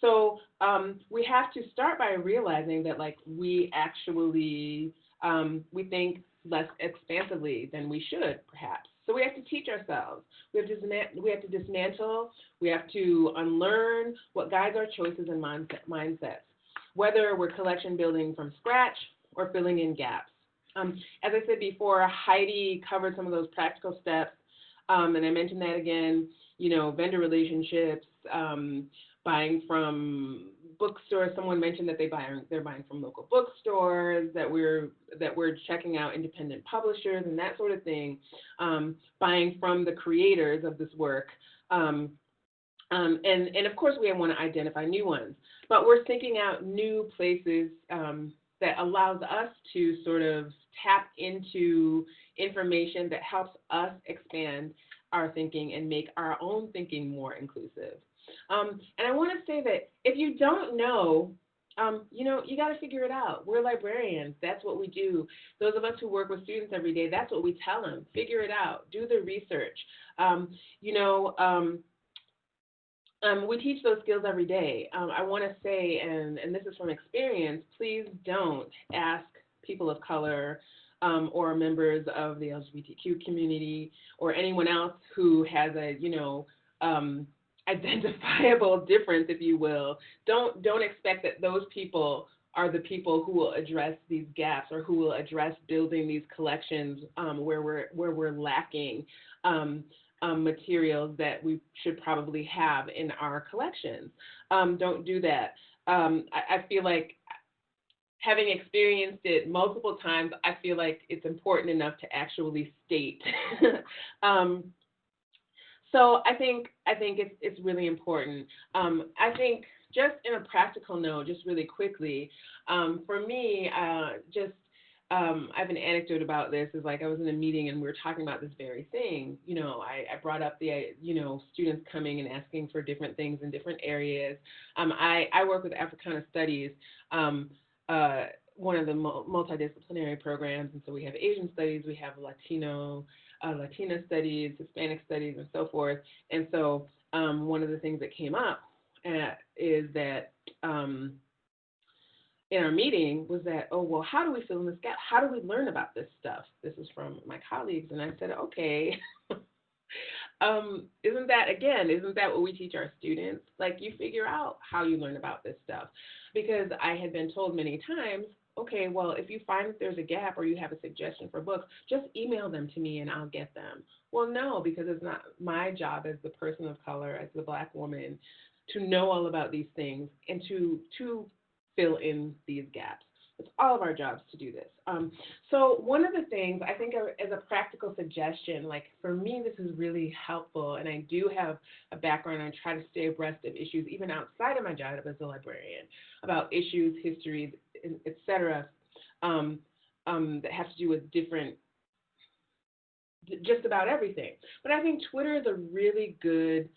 So um, we have to start by realizing that like we actually um, we think less expansively than we should, perhaps. So we have to teach ourselves. We have to, we have to dismantle, we have to unlearn what guides our choices and mindset, mindsets, whether we're collection building from scratch or filling in gaps. Um, as I said before, Heidi covered some of those practical steps, um, and I mentioned that again, you know, vendor relationships, um, buying from bookstores. Someone mentioned that they buy they're buying from local bookstores. That we're that we're checking out independent publishers and that sort of thing. Um, buying from the creators of this work. Um, um, and, and of course, we want to identify new ones, but we're thinking out new places um, that allows us to sort of tap into information that helps us expand our thinking and make our own thinking more inclusive. Um, and I want to say that if you don't know, um, you know, you got to figure it out. We're librarians. That's what we do. Those of us who work with students every day, that's what we tell them. Figure it out. Do the research. Um, you know, um, um, we teach those skills every day. Um, I want to say, and, and this is from experience, please don't ask people of color um, or members of the LGBTQ community or anyone else who has a, you know, um, identifiable difference, if you will. Don't don't expect that those people are the people who will address these gaps or who will address building these collections um, where we're where we're lacking. Um, um, materials that we should probably have in our collections. Um, don't do that. Um, I, I feel like having experienced it multiple times, I feel like it's important enough to actually state. um, so I think I think it's it's really important. Um, I think just in a practical note, just really quickly, um, for me, uh, just um, I have an anecdote about this. Is like I was in a meeting and we were talking about this very thing. You know, I, I brought up the you know students coming and asking for different things in different areas. Um, I I work with Africana Studies. Um, uh, one of the multidisciplinary programs, and so we have Asian studies, we have Latino, uh, Latina studies, Hispanic studies, and so forth. And so um, one of the things that came up uh, is that um, in our meeting was that, oh, well, how do we fill in this gap? How do we learn about this stuff? This is from my colleagues. And I said, okay, um, isn't that, again, isn't that what we teach our students? Like, you figure out how you learn about this stuff. Because I had been told many times, okay, well, if you find that there's a gap or you have a suggestion for books, just email them to me and I'll get them. Well, no, because it's not my job as the person of color, as the black woman, to know all about these things and to to fill in these gaps. It's all of our jobs to do this. Um, so one of the things I think as a practical suggestion, like for me, this is really helpful, and I do have a background. and try to stay abreast of issues even outside of my job as a librarian about issues, histories, etc. Um, um, that have to do with different just about everything. But I think Twitter is a really good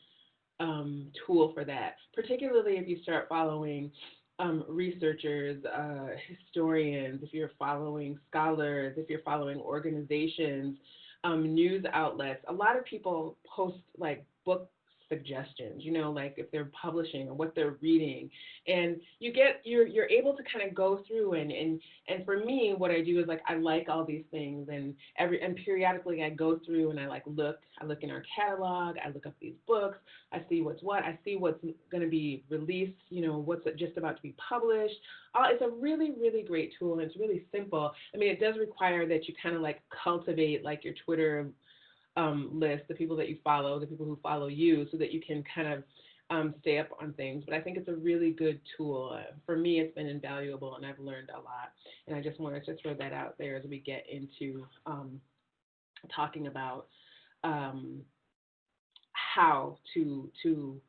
um, tool for that, particularly if you start following um, researchers, uh, historians, if you're following scholars, if you're following organizations, um, news outlets, a lot of people post like book suggestions, you know, like if they're publishing or what they're reading. And you get you're you're able to kind of go through and and and for me what I do is like I like all these things and every and periodically I go through and I like look, I look in our catalog, I look up these books, I see what's what, I see what's going to be released, you know, what's just about to be published. Uh, it's a really really great tool and it's really simple. I mean, it does require that you kind of like cultivate like your Twitter um, list, the people that you follow, the people who follow you, so that you can kind of um, stay up on things. But I think it's a really good tool. Uh, for me, it's been invaluable, and I've learned a lot. And I just wanted to throw that out there as we get into um, talking about um, how to to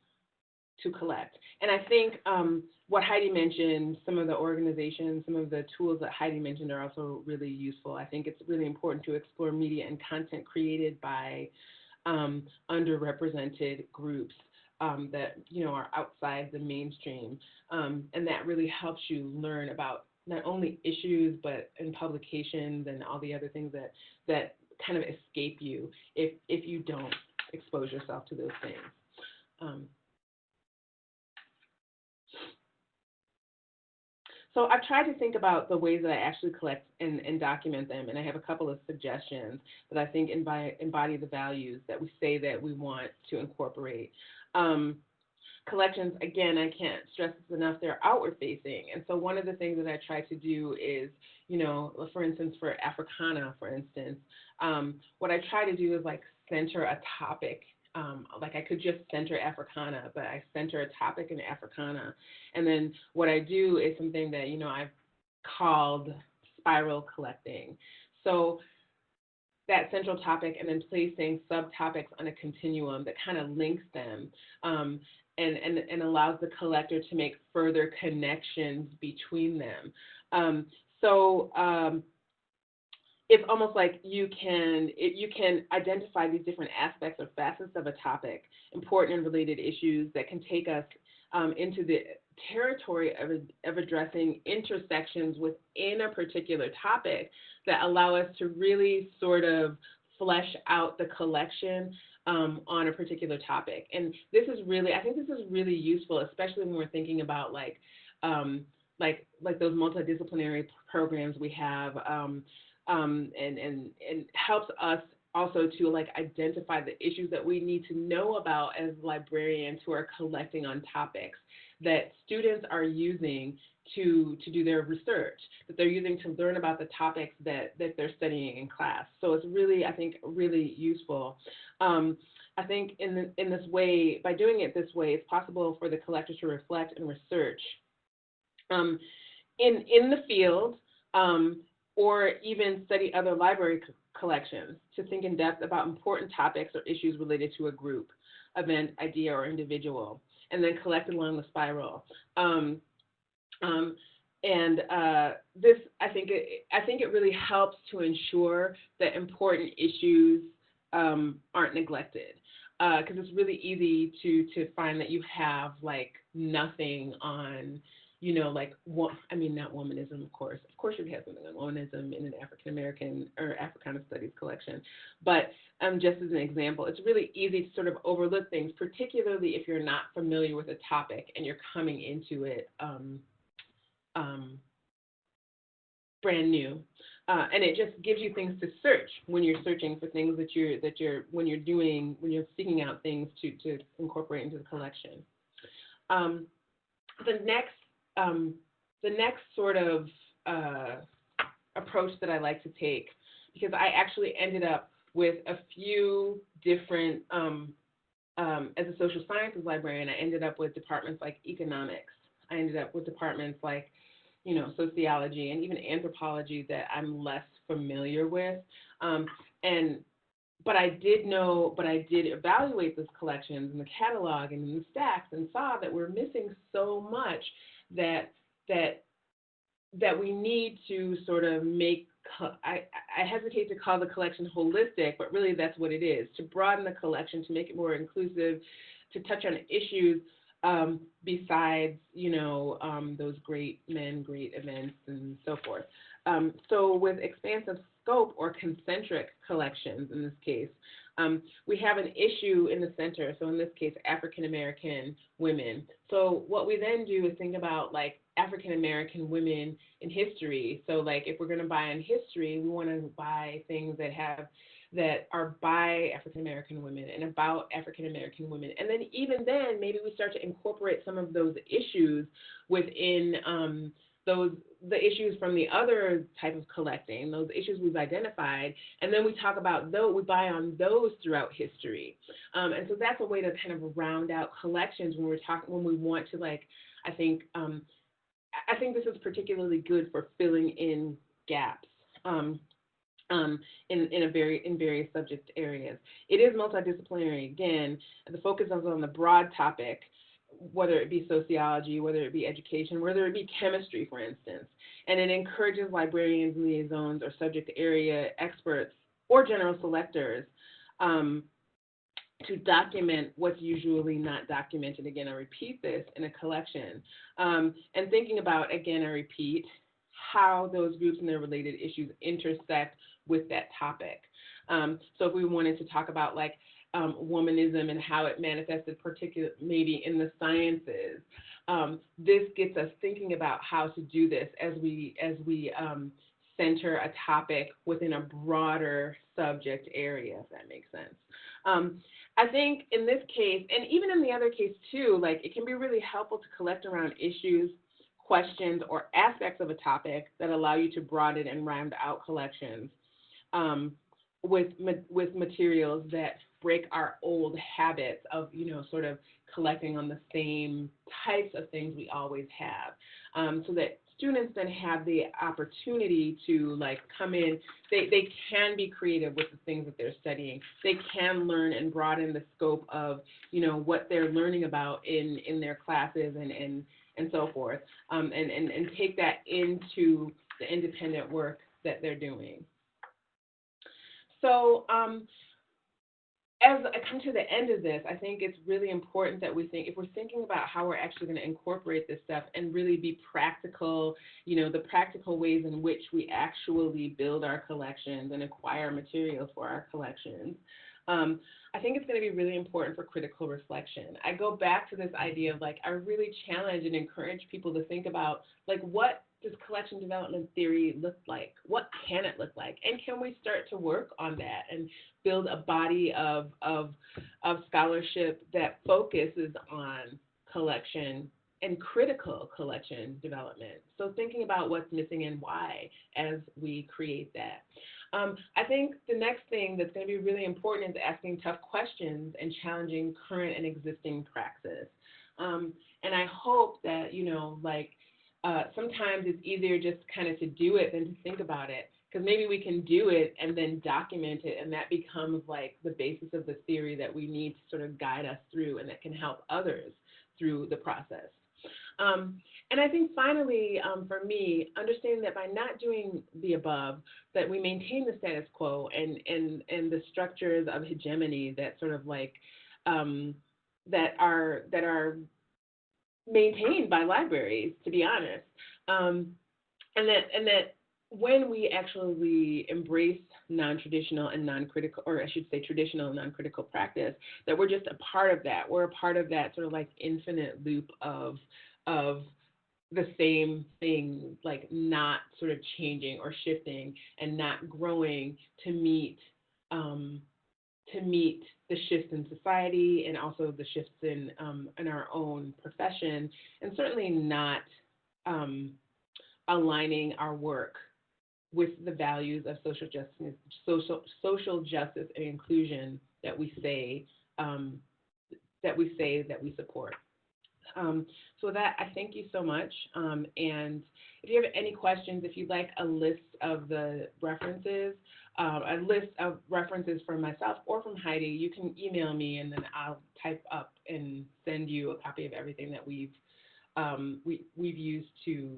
to collect. And I think um, what Heidi mentioned, some of the organizations, some of the tools that Heidi mentioned are also really useful. I think it's really important to explore media and content created by um, underrepresented groups um, that you know are outside the mainstream, um, and that really helps you learn about not only issues but in publications and all the other things that that kind of escape you if if you don't expose yourself to those things. Um, So I've tried to think about the ways that I actually collect and, and document them, and I have a couple of suggestions that I think embody, embody the values that we say that we want to incorporate. Um, collections, again, I can't stress this enough, they're outward facing. And so one of the things that I try to do is, you know, for instance, for Africana, for instance, um, what I try to do is like center a topic um, like I could just center Africana, but I center a topic in Africana. And then what I do is something that, you know, I've called spiral collecting. So that central topic and then placing subtopics on a continuum that kind of links them um, and, and, and allows the collector to make further connections between them. Um, so um, it's almost like you can it, you can identify these different aspects or facets of a topic, important and related issues that can take us um, into the territory of, of addressing intersections within a particular topic that allow us to really sort of flesh out the collection um, on a particular topic. And this is really, I think this is really useful, especially when we're thinking about like, um, like, like those multidisciplinary programs we have. Um, um, and, and, and helps us also to like identify the issues that we need to know about as librarians who are collecting on topics that students are using to to do their research that they're using to learn about the topics that that they're studying in class. So it's really i think really useful. Um, i think in the, in this way by doing it this way it's possible for the collector to reflect and research um, in in the field um, or even study other library co- collections to think in depth about important topics or issues related to a group event idea or individual and then collect along the spiral um, um, and uh, this, I think, it, I think it really helps to ensure that important issues um, aren't neglected. Because uh, it's really easy to to find that you have like nothing on, you know, like one. I mean, not womanism, of course. Of course, you'd have something on womanism in an African American or Africana Studies collection. But um, just as an example, it's really easy to sort of overlook things, particularly if you're not familiar with a topic and you're coming into it. Um, um, brand new. Uh, and it just gives you things to search when you're searching for things that you're that you're when you're doing when you're seeking out things to to incorporate into the collection. Um, the next um, the next sort of uh, approach that I like to take because I actually ended up with a few different um, um as a social sciences librarian. I ended up with departments like economics. I ended up with departments like you know, sociology and even anthropology that I'm less familiar with. Um, and but I did know, but I did evaluate those collections and the catalog and the stacks and saw that we're missing so much that that that we need to sort of make I, I hesitate to call the collection holistic, but really that's what it is to broaden the collection, to make it more inclusive, to touch on issues um, besides, you know, um, those great men, great events, and so forth. Um, so with expansive scope or concentric collections in this case, um, we have an issue in the center. So in this case, African American women. So what we then do is think about like African American women in history. So like if we're going to buy in history, we want to buy things that have that are by African American women and about African American women. And then even then, maybe we start to incorporate some of those issues within um, those the issues from the other type of collecting, those issues we've identified, and then we talk about those, we buy on those throughout history. Um, and so that's a way to kind of round out collections when we're talking when we want to like, I think um, I think this is particularly good for filling in gaps. Um, um, in, in, a very, in various subject areas. It is multidisciplinary. Again, the focus is on the broad topic, whether it be sociology, whether it be education, whether it be chemistry, for instance. And it encourages librarians, liaisons, or subject area experts or general selectors um, to document what's usually not documented. Again, I repeat this in a collection. Um, and thinking about, again, I repeat, how those groups and their related issues intersect with that topic. Um, so if we wanted to talk about like um, womanism and how it manifested, particularly maybe in the sciences, um, this gets us thinking about how to do this as we as we um, center a topic within a broader subject area, if that makes sense. Um, I think in this case, and even in the other case too, like it can be really helpful to collect around issues questions, or aspects of a topic that allow you to broaden and round out collections um, with, with materials that break our old habits of, you know, sort of collecting on the same types of things we always have. Um, so that students then have the opportunity to like come in they, they can be creative with the things that they're studying they can learn and broaden the scope of you know what they're learning about in in their classes and and and so forth, um, and, and, and take that into the independent work that they're doing. So um, as I come to the end of this, I think it's really important that we think, if we're thinking about how we're actually going to incorporate this stuff and really be practical, you know, the practical ways in which we actually build our collections and acquire materials for our collections. Um, I think it's going to be really important for critical reflection. I go back to this idea of like, I really challenge and encourage people to think about like, what does collection development theory look like? What can it look like? And can we start to work on that and build a body of, of, of scholarship that focuses on collection and critical collection development. So thinking about what's missing and why as we create that. Um, I think the next thing that's going to be really important is asking tough questions and challenging current and existing praxis. Um, and I hope that, you know, like uh, sometimes it's easier just kind of to do it than to think about it. Because maybe we can do it and then document it, and that becomes like the basis of the theory that we need to sort of guide us through and that can help others through the process. Um, and I think finally, um, for me, understanding that by not doing the above, that we maintain the status quo and and and the structures of hegemony that sort of like um, that are that are maintained by libraries, to be honest, um, and that and that when we actually embrace non-traditional and non-critical, or I should say traditional and non-critical practice, that we're just a part of that. We're a part of that sort of like infinite loop of of the same thing, like not sort of changing or shifting and not growing to meet um, to meet the shifts in society and also the shifts in um, in our own profession, and certainly not um, aligning our work with the values of social justice, social social justice and inclusion that we say um, that we say that we support. Um, so with that, I thank you so much. Um, and if you have any questions, if you'd like a list of the references, um, a list of references from myself or from Heidi, you can email me and then I'll type up and send you a copy of everything that we've um, we, we've used to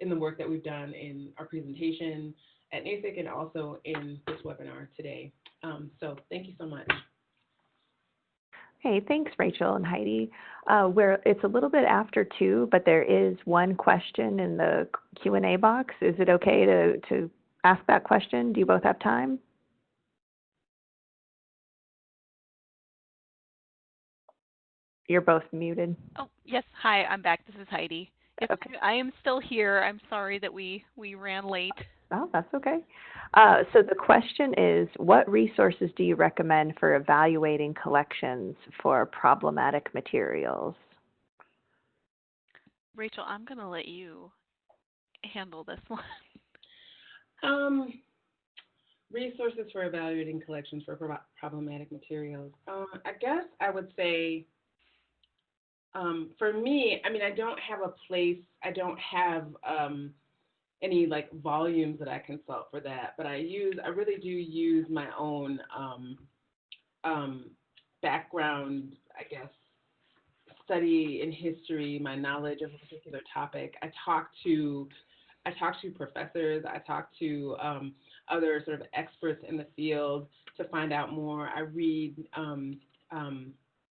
in the work that we've done in our presentation at NASIG and also in this webinar today. Um, so thank you so much. Hey, thanks, Rachel and Heidi. Uh, where it's a little bit after two, but there is one question in the Q and A box. Is it okay to to ask that question? Do you both have time? You're both muted. Oh, yes. Hi, I'm back. This is Heidi. Yes, Okay. I am still here. I'm sorry that we we ran late. Oh, that's okay. Uh, so the question is, what resources do you recommend for evaluating collections for problematic materials? Rachel, I'm going to let you handle this one. Um, resources for evaluating collections for pro- problematic materials. Uh, I guess I would say, um, for me, I mean, I don't have a place, I don't have um, any like volumes that I consult for that, but I use, I really do use my own um, um, background, I guess, study in history, my knowledge of a particular topic. I talk to I talk to professors, I talk to um, other sort of experts in the field to find out more. I read um, um,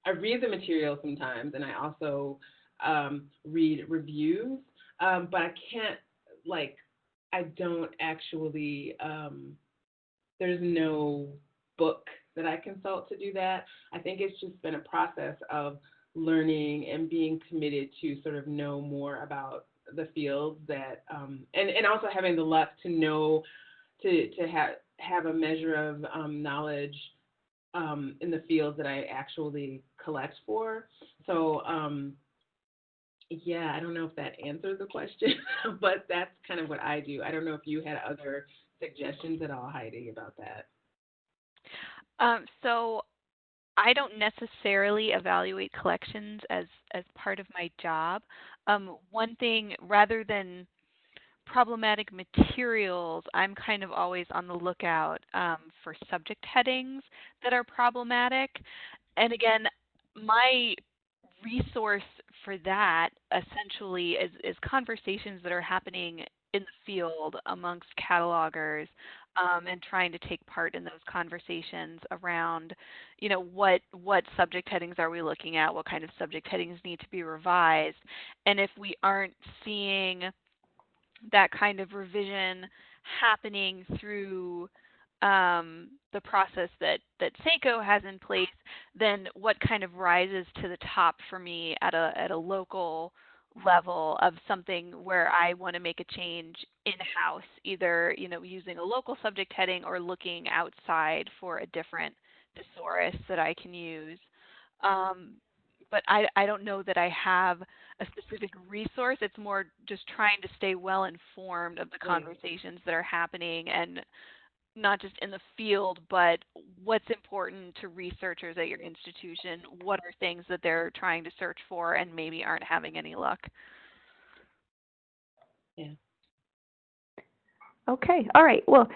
I read the material sometimes, and I also um, read reviews. Um, but I can't like I don't actually um, there's no book that I consult to do that. I think it's just been a process of learning and being committed to sort of know more about the fields that um, and and also having the luck to know to to have have a measure of um, knowledge um, in the fields that I actually collect for. So um, yeah, I don't know if that answers the question, but that's kind of what I do. I don't know if you had other suggestions at all, Heidi, about that. Um, so I don't necessarily evaluate collections as as part of my job. Um, one thing, rather than problematic materials, I'm kind of always on the lookout um, for subject headings that are problematic. And again, my resource for that essentially is, is conversations that are happening in the field amongst catalogers um, and trying to take part in those conversations around, you know, what what subject headings are we looking at? What kind of subject headings need to be revised? And if we aren't seeing that kind of revision happening through um, the process that that SACO has in place, then what kind of rises to the top for me at a at a local level of something where I want to make a change in-house, either you know using a local subject heading or looking outside for a different thesaurus that I can use. Um, but I, I don't know that I have a specific resource. It's more just trying to stay well informed of the conversations that are happening and not just in the field, but what's important to researchers at your institution. What are things that they're trying to search for and maybe aren't having any luck? Yeah. Okay, all right. Well,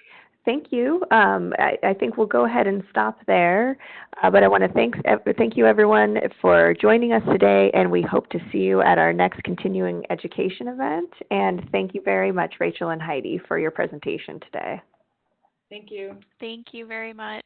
thank you. Um, I, I think we'll go ahead and stop there. Uh, but I want to thank, thank you everyone for joining us today, and we hope to see you at our next continuing education event. And thank you very much, Rachel and Heidi, for your presentation today. Thank you. Thank you very much.